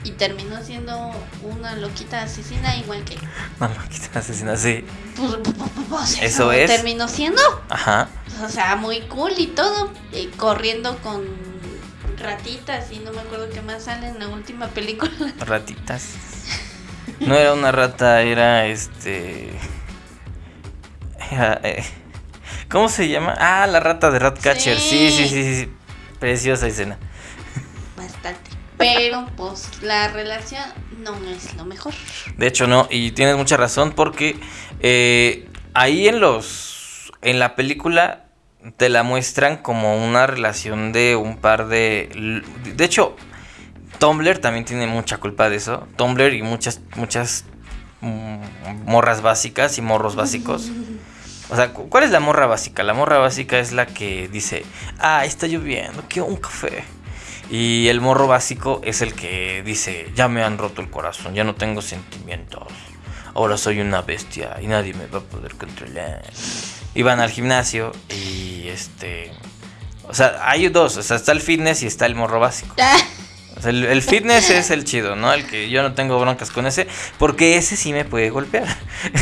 y terminó siendo una loquita asesina igual que... No, no, quita asesina, sí. Pues, pues, Eso es. Terminó siendo. Ajá. O sea, muy cool y todo. y corriendo con ratitas y no me acuerdo qué más sale en la última película. Ratitas. No era una rata, era este. era, eh, ¿Cómo se llama? Ah, la rata de Ratcatcher. Sí, sí, Sí. sí. Preciosa escena. Bastante. Pero pues la relación no es lo mejor. De hecho, no, y tienes mucha razón porque eh, ahí en los. En la película te la muestran como una relación de un par de. De hecho, Tumblr también tiene mucha culpa de eso. Tumblr y muchas, muchas mm, morras básicas y morros básicos. O sea, cu- ¿cuál es la morra básica? La morra básica es la que dice, ah, está lloviendo, quiero un café. Y el morro básico es el que dice, ya me han roto el corazón, ya no tengo sentimientos. Ahora soy una bestia y nadie me va a poder controlar. Y van al gimnasio y este... O sea, hay dos, o sea, está el fitness y está el morro básico. O sea, el, el fitness es el chido, ¿no? El que yo no tengo broncas con ese, porque ese sí me puede golpear.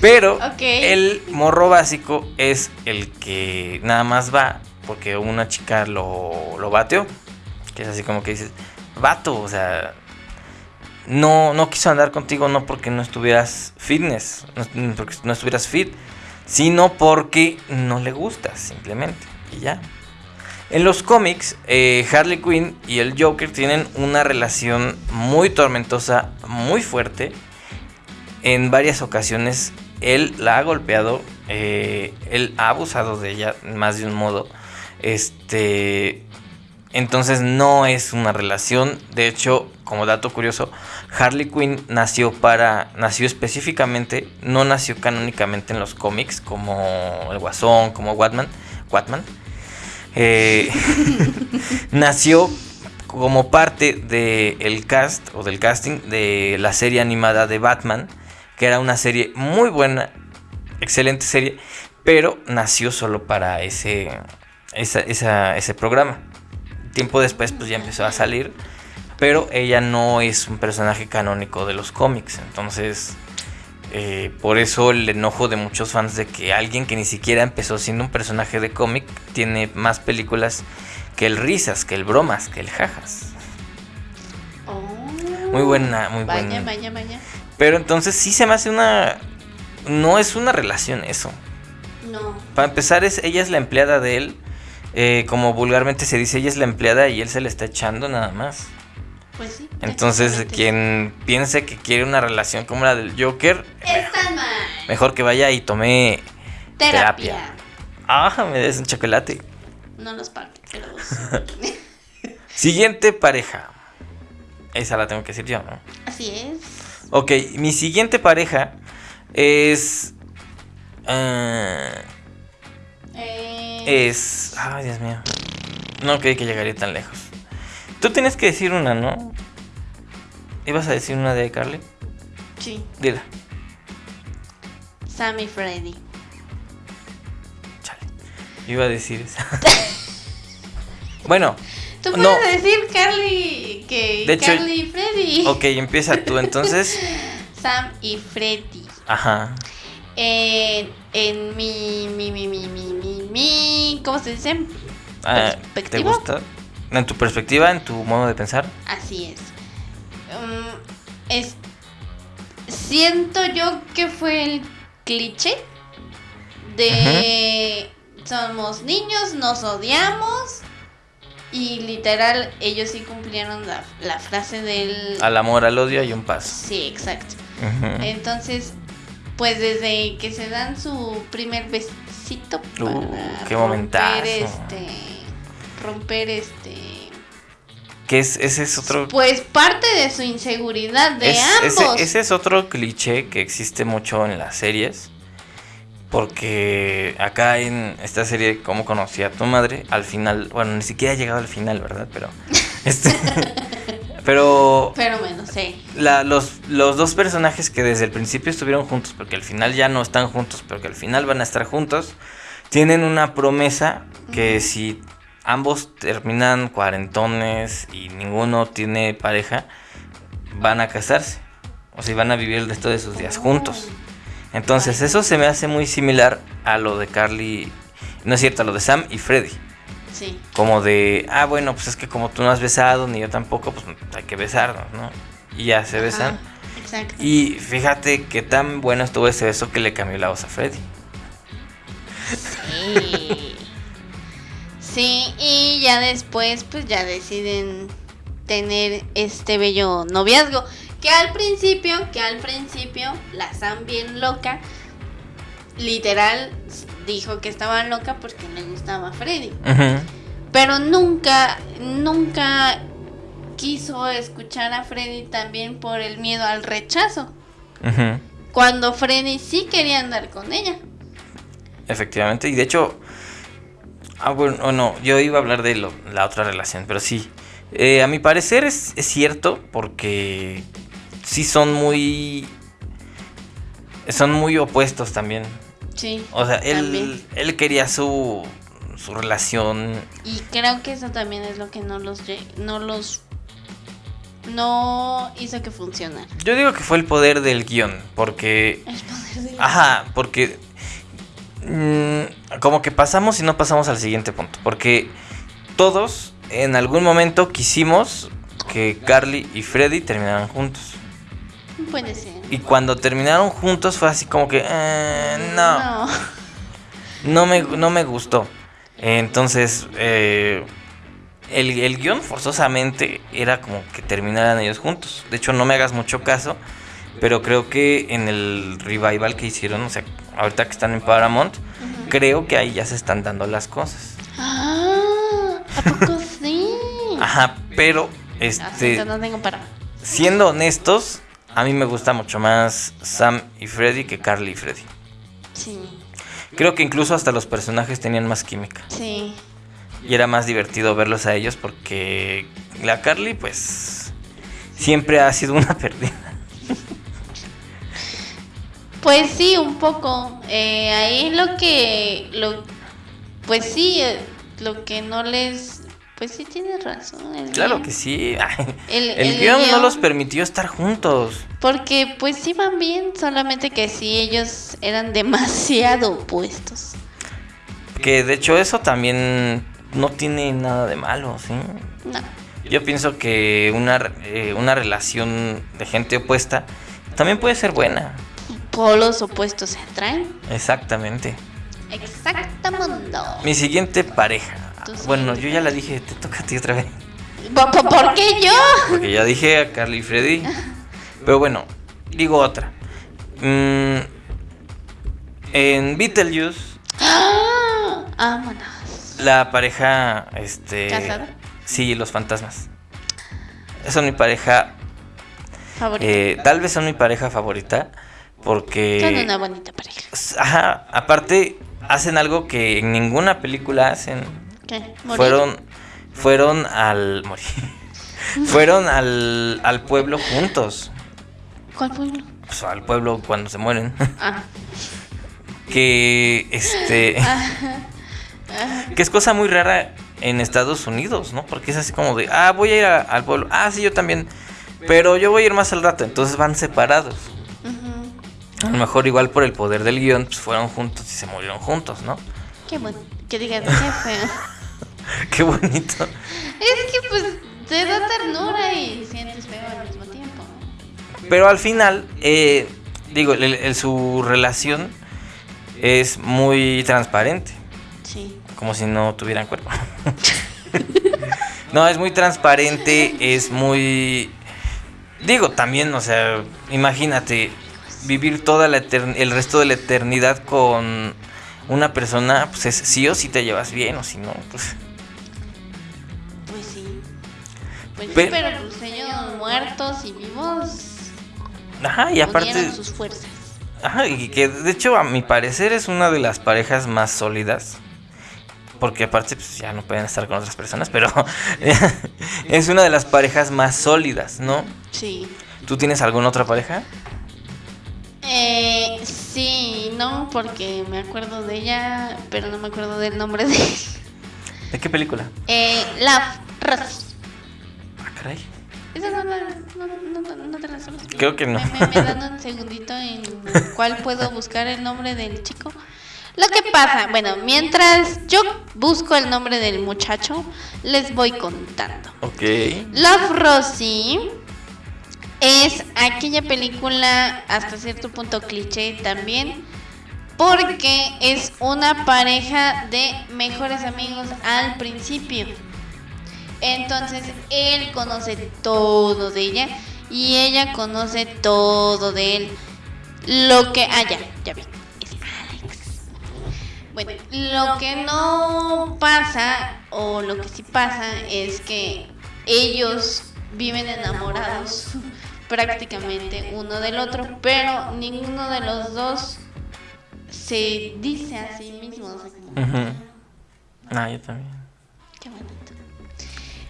Pero el morro básico es el que nada más va porque una chica lo, lo bateó. Que es así como que dices, vato, o sea, no, no quiso andar contigo no porque no estuvieras fitness, no, porque no estuvieras fit, sino porque no le gustas, simplemente. Y ya. En los cómics, eh, Harley Quinn y el Joker tienen una relación muy tormentosa, muy fuerte. En varias ocasiones él la ha golpeado, eh, él ha abusado de ella más de un modo. Este, Entonces no es una relación. De hecho, como dato curioso, Harley Quinn nació para. nació específicamente. No nació canónicamente en los cómics. Como el Guasón, como Watman. Watman. Eh, nació como parte del cast o del casting de la serie animada de Batman. Que era una serie muy buena. Excelente serie. Pero nació solo para ese. ese programa tiempo después pues ya empezó a salir, pero ella no es un personaje canónico de los cómics, entonces eh, por eso el enojo de muchos fans de que alguien que ni siquiera empezó siendo un personaje de cómic tiene más películas que el risas, que el bromas, que el jajas. Oh. muy buena, muy vaya, buena. Vaya, vaya, Pero entonces sí se me hace una... No es una relación eso. No. Para empezar, es, ella es la empleada de él eh, como vulgarmente se dice, ella es la empleada y él se le está echando nada más. Pues sí. Entonces, quien piense que quiere una relación como la del Joker, está mal. mejor que vaya y tome terapia. Ah, me des un chocolate. No los partes, pero. siguiente pareja. Esa la tengo que decir yo, ¿no? Así es. Ok, mi siguiente pareja es. Uh, es. Ay, Dios mío. No creí que llegaría tan lejos. Tú tienes que decir una, ¿no? ¿Ibas a decir una de Carly? Sí. Dila. Sammy Freddy. Chale. Iba a decir esa. bueno. Tú puedes decir Carly que de Carly y Freddy. Ok, empieza tú entonces. Sam y Freddy. Ajá. En, en mi, mi, mi, mi, mi, mi, mi, ¿cómo se dice? Ah, ¿Te gusta? ¿En tu perspectiva, en tu modo de pensar? Así es. Um, es siento yo que fue el cliché de somos niños, nos odiamos y literal ellos sí cumplieron la, la frase del... Al amor, al odio hay un paso. Sí, exacto. Entonces pues desde que se dan su primer besito uh, qué romper este romper este que es ese es otro pues parte de su inseguridad de ambos ese, es otro cliché que existe mucho en las series porque acá en esta serie cómo conocí a tu madre al final bueno ni siquiera ha llegado al final verdad pero este Pero. Pero bueno, sí. los, los dos personajes que desde el principio estuvieron juntos, porque al final ya no están juntos, pero que al final van a estar juntos, tienen una promesa que si ambos terminan cuarentones y ninguno tiene pareja, van a casarse. O sea, van a vivir el resto de sus días juntos. Entonces, eso se me hace muy similar a lo de Carly. No es cierto, a lo de Sam y Freddy. Como de, ah, bueno, pues es que como tú no has besado, ni yo tampoco, pues hay que besarnos, ¿no? Y ya se besan. exacto. Y fíjate qué tan bueno estuvo ese beso que le cambió la voz a Freddy. Sí. sí, y ya después, pues ya deciden tener este bello noviazgo. Que al principio, que al principio, la Sam bien loca, literal dijo que estaba loca porque le gustaba Freddy. Pero nunca, nunca quiso escuchar a Freddy también por el miedo al rechazo. Cuando Freddy sí quería andar con ella. Efectivamente, y de hecho, ah, bueno, no, yo iba a hablar de la otra relación, pero sí. Eh, a mi parecer es, es cierto porque sí son muy son muy opuestos también. Sí. O sea, él, él quería su, su relación. Y creo que eso también es lo que no los no los no hizo que funcionara. Yo digo que fue el poder del guion, porque el poder del Ajá, porque mm, como que pasamos y no pasamos al siguiente punto, porque todos en algún momento quisimos que Carly y Freddy terminaran juntos. Puede ser. Y cuando terminaron juntos fue así como que, eh, no. no. me, no me gustó. Entonces, eh, el, el guion forzosamente era como que terminaran ellos juntos. De hecho, no me hagas mucho caso, pero creo que en el revival que hicieron, o sea, ahorita que están en Paramount, creo que ahí ya se están dando las cosas. Ah, ¿a poco sí? Ajá, pero Hasta este no tengo para. siendo honestos, a mí me gusta mucho más Sam y Freddy que Carly y Freddy. Sí, Creo que incluso hasta los personajes tenían más química. sí. Y era más divertido verlos a ellos porque la Carly, pues, siempre ha sido una perdida. Pues sí, un poco. Eh, ahí lo que. Lo, pues sí, eh, lo que no les. Pues sí, tienes razón. el Claro guion. que sí. El- El, el guion no los permitió estar juntos. Porque pues sí van bien, solamente que sí ellos eran demasiado opuestos. Que de hecho eso también no tiene nada de malo, ¿sí? No. Yo pienso que una, eh, una relación de gente opuesta también puede ser buena. Polos opuestos se atraen. Exactamente. Exactamundo. Mi siguiente pareja. Tu Bueno, yo ya la dije, te toca a ti otra vez. ¿Por, qué yo? Porque ya dije a Carly y Freddy. Pero bueno, digo otra. Mm, en Beetlejuice, ¡Ah! Vámonos. la pareja, este... ¿Casada? Sí, los fantasmas. Son mi pareja, Favorito. eh, tal vez son mi pareja favorita, porque... Son una bonita pareja. Ajá, aparte hacen algo que en ninguna película hacen. ¿Qué? ¿Morir? Fueron, fueron al... morir. fueron al, al pueblo juntos. ¿Cuál pueblo? Pues, al pueblo cuando se mueren. Ah. que este que es cosa muy rara en Estados Unidos, ¿no? Porque es así como de, ah, voy a ir a- al pueblo. Ah, sí, yo también. Pero yo voy a ir más al rato, entonces van separados. A lo mejor igual por el poder del guion, pues fueron juntos y se murieron juntos, ¿no? Qué bueno. Que digas, qué feo. Qué bonito. Es que pues te da ternura y sientes feo al mismo tiempo. Pero al final, eh, digo, el- el- su relación es muy transparente. Sí. como si no tuvieran cuerpo. no, es muy transparente, es muy... Digo, también, o sea, imagínate vivir toda la el resto de la eternidad con una persona, pues es sí o sí te llevas bien o si no, pues... Pues sí. Pues sí, Pe- pero pues ellos muertos y vivos Ajá, y aparte... unieron sus fuerzas. Ajá, y que de hecho a mi parecer es una de las parejas más sólidas. Porque aparte pues ya no pueden estar con otras personas, pero es una de las parejas más sólidas, ¿no? Sí. ¿Tú tienes alguna otra pareja? Eh, sí, no, porque me acuerdo de ella, pero no me acuerdo del nombre de ¿De qué película? eh, Love Rosie. Ah, caray. Esa no, la- no, no, no, no te la sabes. Creo que no. Me, me- me dan un segundito en cuál puedo buscar el nombre del chico. Lo que pasa, bueno, mientras yo busco el nombre del muchacho, les voy contando. Ok. Love Rosie es aquella película hasta cierto punto cliché también porque es una pareja de mejores amigos al principio. Entonces él conoce todo de ella y ella conoce todo de él. Lo que... Ah, ya, ya vi. Es Alex. Bueno, lo que no pasa, o lo que sí pasa, es que ellos viven enamorados prácticamente uno del otro, pero ninguno de los dos se dice a sí mismo. o sea, como. Ah, yo también. Qué bonito.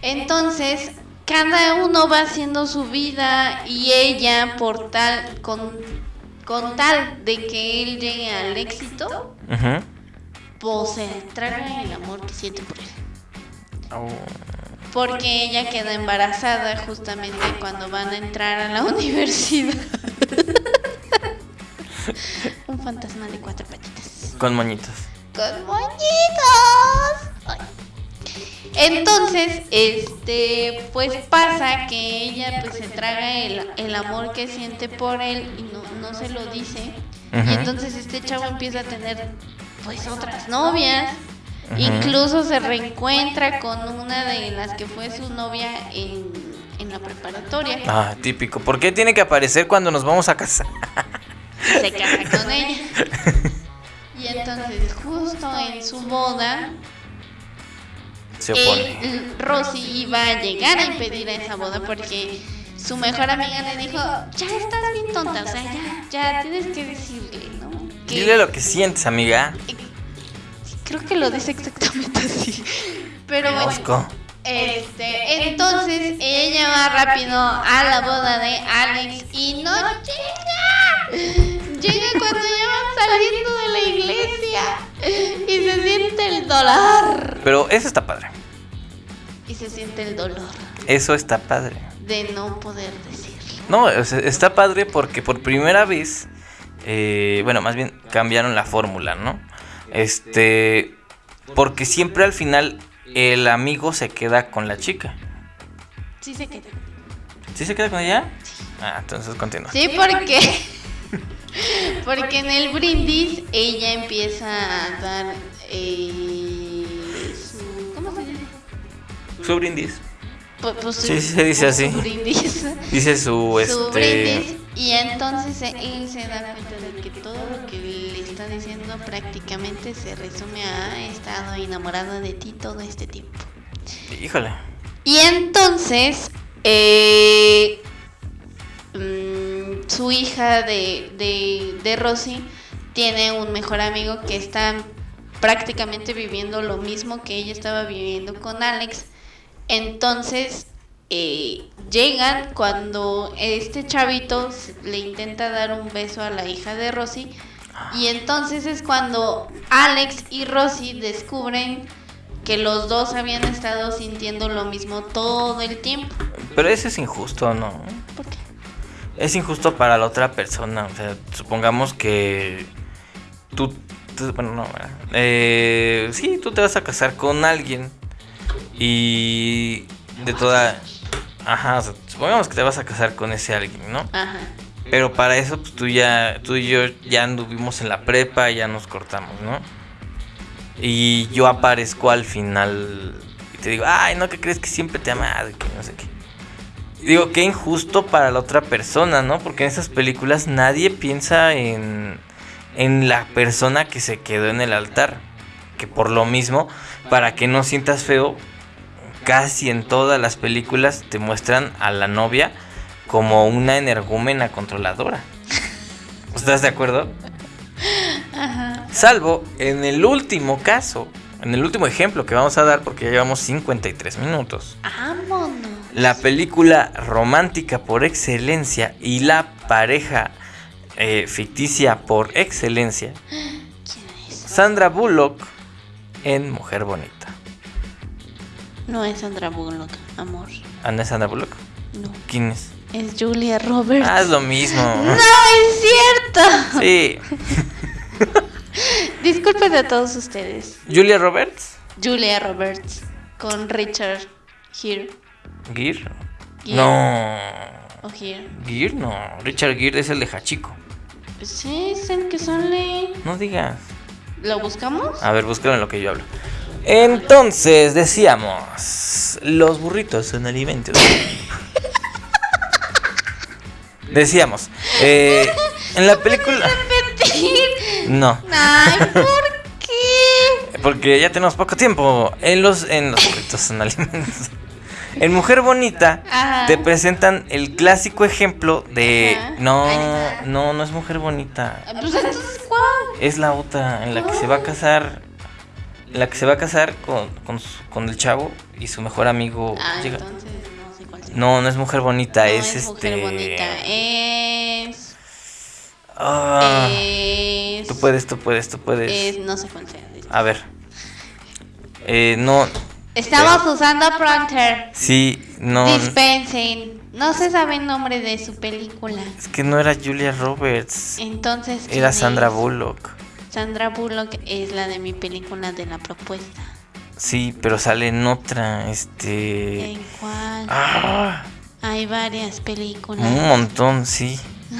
Entonces, cada uno va haciendo su vida y ella por tal con con tal de que él llegue al éxito, Ujú. pues se traga el amor que siente por él. Oh. Porque ella queda embarazada justamente cuando van a entrar a la universidad. Un fantasma de cuatro patitas. Con moñitos. con moñitos. Ay. Entonces, este, pues pasa que ella pues se traga el, el amor que siente por él y no, no se lo dice. Y entonces este chavo empieza a tener pues otras novias. Incluso se reencuentra con una de las que fue su novia en, en la preparatoria. Ah, típico. ¿Por qué tiene que aparecer cuando nos vamos a casar? se casa con ella. Y entonces justo en su boda Se opone. él- Rosy iba a llegar a impedir esa boda porque su mejor amiga le dijo, ya estás bien tonta, o sea, ya, ya tienes que decirle, ¿no? Que- Dile lo que sientes, amiga. Creo que lo dice exactamente así. Pero bueno, Conozco. este, entonces ella va rápido a la boda de Alex y no llega. Llega cuando ya van saliendo de la iglesia y se siente el dolor. Pero eso está padre. Y se siente el dolor Eso está padre. de no poder decirlo. No, está padre porque por primera vez, eh, bueno, más bien cambiaron la fórmula, ¿no? Este, porque siempre al final el amigo se queda con la chica. Sí se queda. ¿Sí se queda con ella? Ah, entonces continúa. Sí, porque porque en el brindis ella empieza a dar eh, su ¿cómo se dice? Su brindis. Pu- pues, Sí, su- se dice así. su brindis. Dice su, su este... brindis y entonces él se da cuenta de que todo lo que está diciendo prácticamente se resume a he estado enamorado de ti todo este tiempo. Híjole. Y entonces, eh, mm, su hija de, de, de Rosy tiene un mejor amigo que está prácticamente viviendo lo mismo que ella estaba viviendo con Alex. Entonces, eh, llegan cuando este chavito le intenta dar un beso a la hija de Rosy. Y entonces es cuando Alex y Rosy descubren que los dos habían estado sintiendo lo mismo todo el tiempo. Pero eso es injusto, ¿no? ¿Por qué? Es injusto para la otra persona. O sea, supongamos que tú, tú- bueno, no. Eh, sí, tú te vas a casar con alguien y de toda, ajá, o sea, supongamos que te vas a casar con ese alguien, ¿no? Ajá. Pero para eso, pues tú ya, tú y yo ya anduvimos en la prepa, ya nos cortamos, ¿no? Y yo aparezco al final y te digo, ay, no, que crees que siempre te y que no sé qué. Digo, qué injusto para la otra persona, ¿no? Porque en esas películas nadie piensa en, en la persona que se quedó en el altar. Que por lo mismo, para que no sientas feo, casi en todas las películas te muestran a la novia como una energúmena controladora. ¿Estás de acuerdo? Salvo en el último caso, en el último ejemplo que vamos a dar, porque ya llevamos 53 minutos. Vámonos. La película romántica por excelencia y la pareja eh, ficticia por excelencia, ¿Quién es? Sandra Bullock en Mujer Bonita. No es Sandra Bullock, amor. ¿Ah, no es Sandra Bullock? No. ¿Quién es? Es Julia Roberts. Ah, es lo mismo. ¡No es cierto! Sí. Disculpen a todos ustedes. Julia Roberts. Julia Roberts con Richard Gere. Gear. Gere. No. O Gere. Gear no. Richard Gere es el de Hachiko. Sí, es el que sale. No digas. ¿Lo buscamos? A ver, búscalo en lo que yo hablo. Entonces, decíamos, los burritos son alimentos. decíamos, eh, en la película... No, Ay, ¿por qué? porque ya tenemos poco tiempo. En los, en los alimentos. En Mujer Bonita Ajá. te presentan el clásico ejemplo de... Ajá. No, no, no es Mujer Bonita. Pues entonces, ¿cuál? Es la otra en la que se va a casar. En la que se va a casar con, con, su- con el chavo y su mejor amigo Ah, llega. entonces no. No, es mujer bonita, No es, es este. mujer bonita. Es. Ah, es. tú puedes, tú puedes, tú puedes. Es. No sé cuál sea. A ver. Eh, no. Estamos usando Pronter. Sí, no. Dispensen. No se sabe el nombre de su película. Es que no era Julia Roberts. Entonces. ¿quién Era Sandra es? Bullock. Sandra Bullock es la de mi película de la propuesta. Sí, pero sale en otra. Este. ¿En cuál? Ah, Hay varias películas. un montón, sí.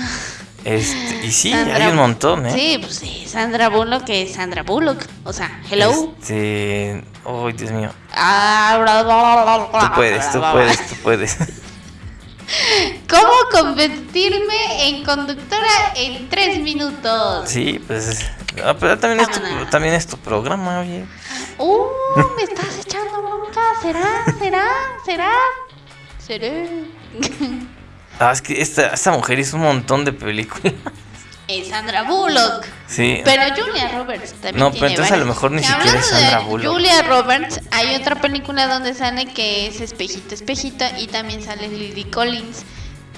Este, y sí, Sandra- hay un montón, ¿eh? Sí, pues sí, Sandra Bullock es Sandra Bullock. O sea, hello. Este. Oh, Dios mío. Ah, bla, bla, bla, bla, bla, Tú puedes, tú puedes, tú puedes. ¿Cómo convertirme en conductora en tres minutos? Sí, pues. Ah, pero también es, tu, Vámonos. también es tu programa, oye. Uh, me estás echando bronca. será, será, será. Seré. Ah, es que esta, esta mujer hizo un montón de películas. Es Sandra Bullock. Sí. Pero Julia Roberts también. No, pero tiene entonces a lo mejor ni siquiera es de Sandra Bullock. Julia Roberts, hay otra película donde sale que es Espejito, Espejito. Y también sale Lily Collins,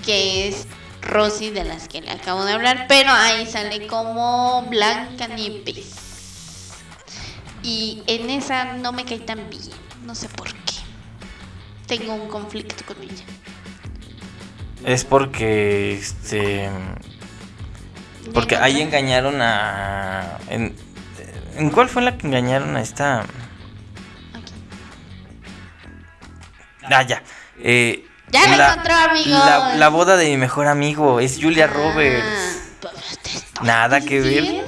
que es Rosy, de las que le acabo de hablar. Pero ahí sale como Blanca Nieves. Y en esa no me cae tan bien. No sé por qué. Tengo un conflicto con ella. Es porque este porque ¿En ahí engañaron a en, ¿en cuál fue la que engañaron a esta? Aquí. Ah, ya. Eh, Ya la encontró, amigos. La, la boda de mi mejor amigo es Julia Ah, Roberts. pues Nada que ver.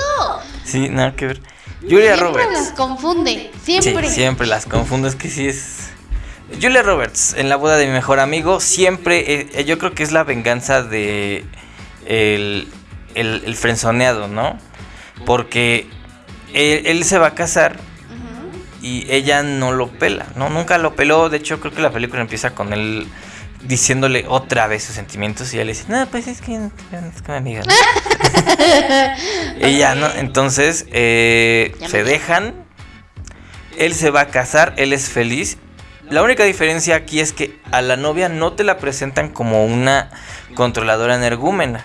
Sí, nada que ver. Julia Siempre Roberts. las confunde, Sí, siempre. siempre las confundo, es que sí es. Julia Roberts, en la boda de mi mejor amigo, siempre, eh, yo creo que es la venganza de el, el, el frenzoneado, ¿no? Porque él, él se va a casar y ella no lo pela, ¿no? Nunca lo peló, de hecho creo que la película empieza con él diciéndole otra vez sus sentimientos y ella le dice, no, pues es que es que mi amiga. ¿no?". y ya, ¿no? Entonces eh, se dejan, él se va a casar, él es feliz. La única diferencia aquí es que a la novia no te la presentan como una controladora energúmena.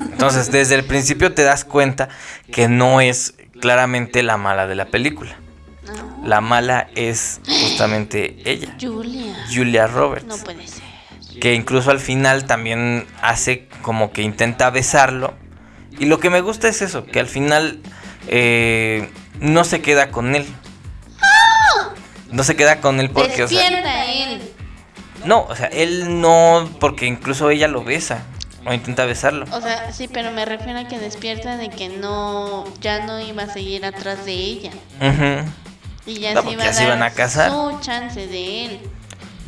Entonces, desde el principio te das cuenta que no es claramente la mala de la película. No. La mala es justamente ella, Julia. Julia Roberts. No puede ser. Que incluso al final también hace como que intenta besarlo. Y lo que me gusta es eso, que al final eh, no se queda con él. No se queda con él porque, o sea, Despierta él. no, o sea, él no, porque incluso ella lo besa o intenta besarlo. O sea, sí, pero me refiero a que despierta de que no, ya no iba a seguir atrás de ella. Ujú, Y ya No, se iba a iban a casar. su chance de él.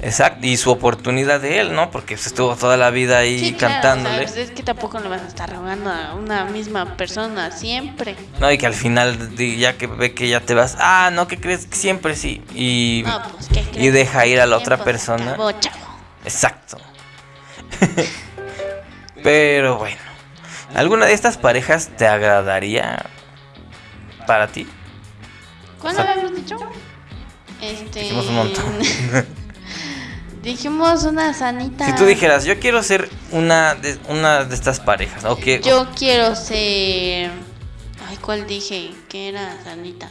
Exacto, y su oportunidad de él, ¿no? Porque estuvo toda la vida ahí Sí, claro, cantándole. o sea, pues es que tampoco le vas a estar rogando a una misma persona siempre. No, y que al final, ya que ve que ya te vas, ah, no, que crees que siempre sí. Y, No, pues, ¿qué y deja ir a la otra persona. acabó, chavo. Exacto. Pero bueno, ¿alguna de estas parejas te agradaría para ti? ¿Cuándo O sea, habíamos dicho? Este. Dijimos un montón. Dijimos una sanita. Si tú dijeras, yo quiero ser una de, una de estas parejas, o Yo quiero ser. Ay, ¿cuál dije? Que era sanita.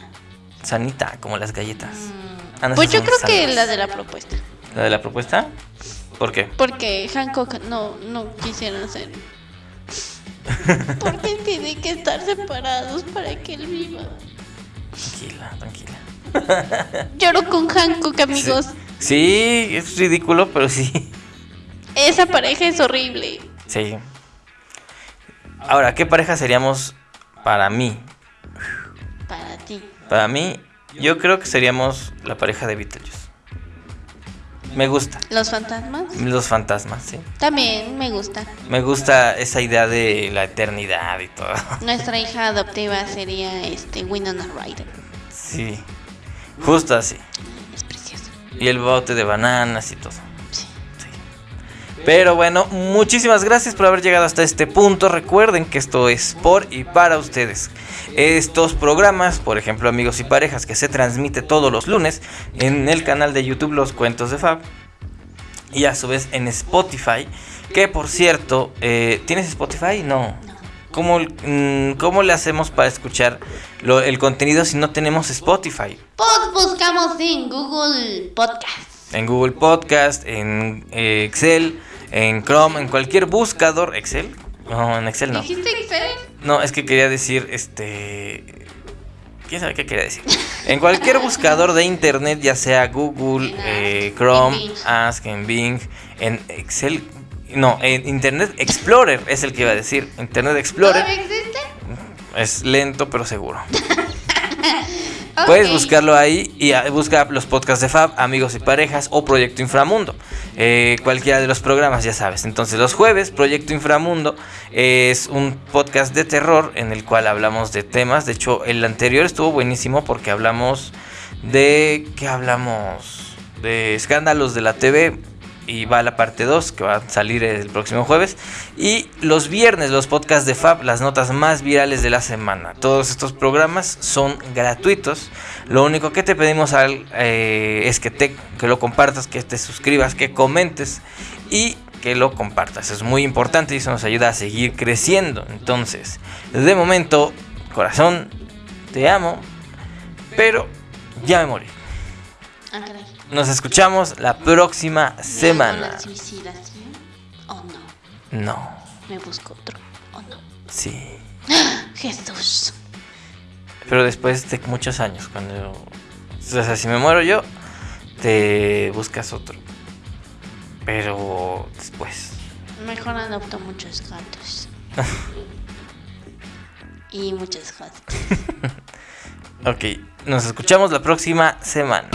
sanita, como las galletas. Mm, Ah, no, pues yo creo que la de la propuesta. ¿La de la propuesta? ¿Por qué? Porque Hancock no, no quisieron ser. Porque tienen que estar separados para que él viva. Tranquila, tranquila. Lloro con Hancock, amigos. Sí, es ridículo, pero sí. Esa pareja es horrible. Sí. Ahora, ¿qué pareja seríamos para mí? Para ti. Para mí, yo creo que seríamos la pareja de Beetlejuice. Me gusta. Los fantasmas. Los fantasmas, sí. También me gusta. Me gusta esa idea de la eternidad y todo. Nuestra hija adoptiva sería este Winona Ryder. Sí. Justo así. Y el bote de bananas y todo. Sí. Pero bueno, muchísimas gracias por haber llegado hasta este punto. Recuerden que esto es por y para ustedes. Estos programas, por ejemplo, Amigos y Parejas, que se transmite todos los lunes en el canal de YouTube Los Cuentos de Fab. Y a su vez en Spotify. Que por cierto, eh, ¿tienes Spotify? No. ¿Cómo, mm, cómo le hacemos para escuchar lo- el contenido si no tenemos Spotify? Pues buscamos en Google Podcast. En Google Podcast, en eh, Excel, en Chrome, en cualquier buscador. ¿Excel? No, en Excel no. ¿Dijiste Excel? No, es que quería decir, este... ¿Quién sabe qué quería decir? En cualquier buscador de internet, ya sea Google, eh, Chrome. Ask, en Bing, en Excel... No, Internet Explorer es el que iba a decir. Internet Explorer es lento pero seguro. Puedes buscarlo ahí y ah, busca los podcasts de Fab, Amigos y Parejas o Proyecto Inframundo. Eh, cualquiera de los programas, ya sabes. Entonces, los jueves, Proyecto Inframundo es un podcast de terror en el cual hablamos de temas. De hecho, el anterior estuvo buenísimo porque hablamos de. ¿Qué hablamos? de escándalos de la TV y va la parte 2 que va a salir el próximo jueves. Y los viernes los podcasts de Fab, las notas más virales de la semana. Todos estos programas son gratuitos. Lo único que te pedimos al, eh, es que, te, que lo compartas, que te suscribas, que comentes y que lo compartas. Es muy importante y eso nos ayuda a seguir creciendo. Entonces, de momento, corazón, te amo, pero ya me morí. Nos escuchamos la próxima ¿Me semana. no? No, ¿Me busco otro o no? sí. Jesús. Pero después de muchos años, cuando... O sea, si me muero yo, te buscas otro. Pero después. Mejor adopto muchos gatos. y muchas gatas. Ok, nos escuchamos la próxima semana.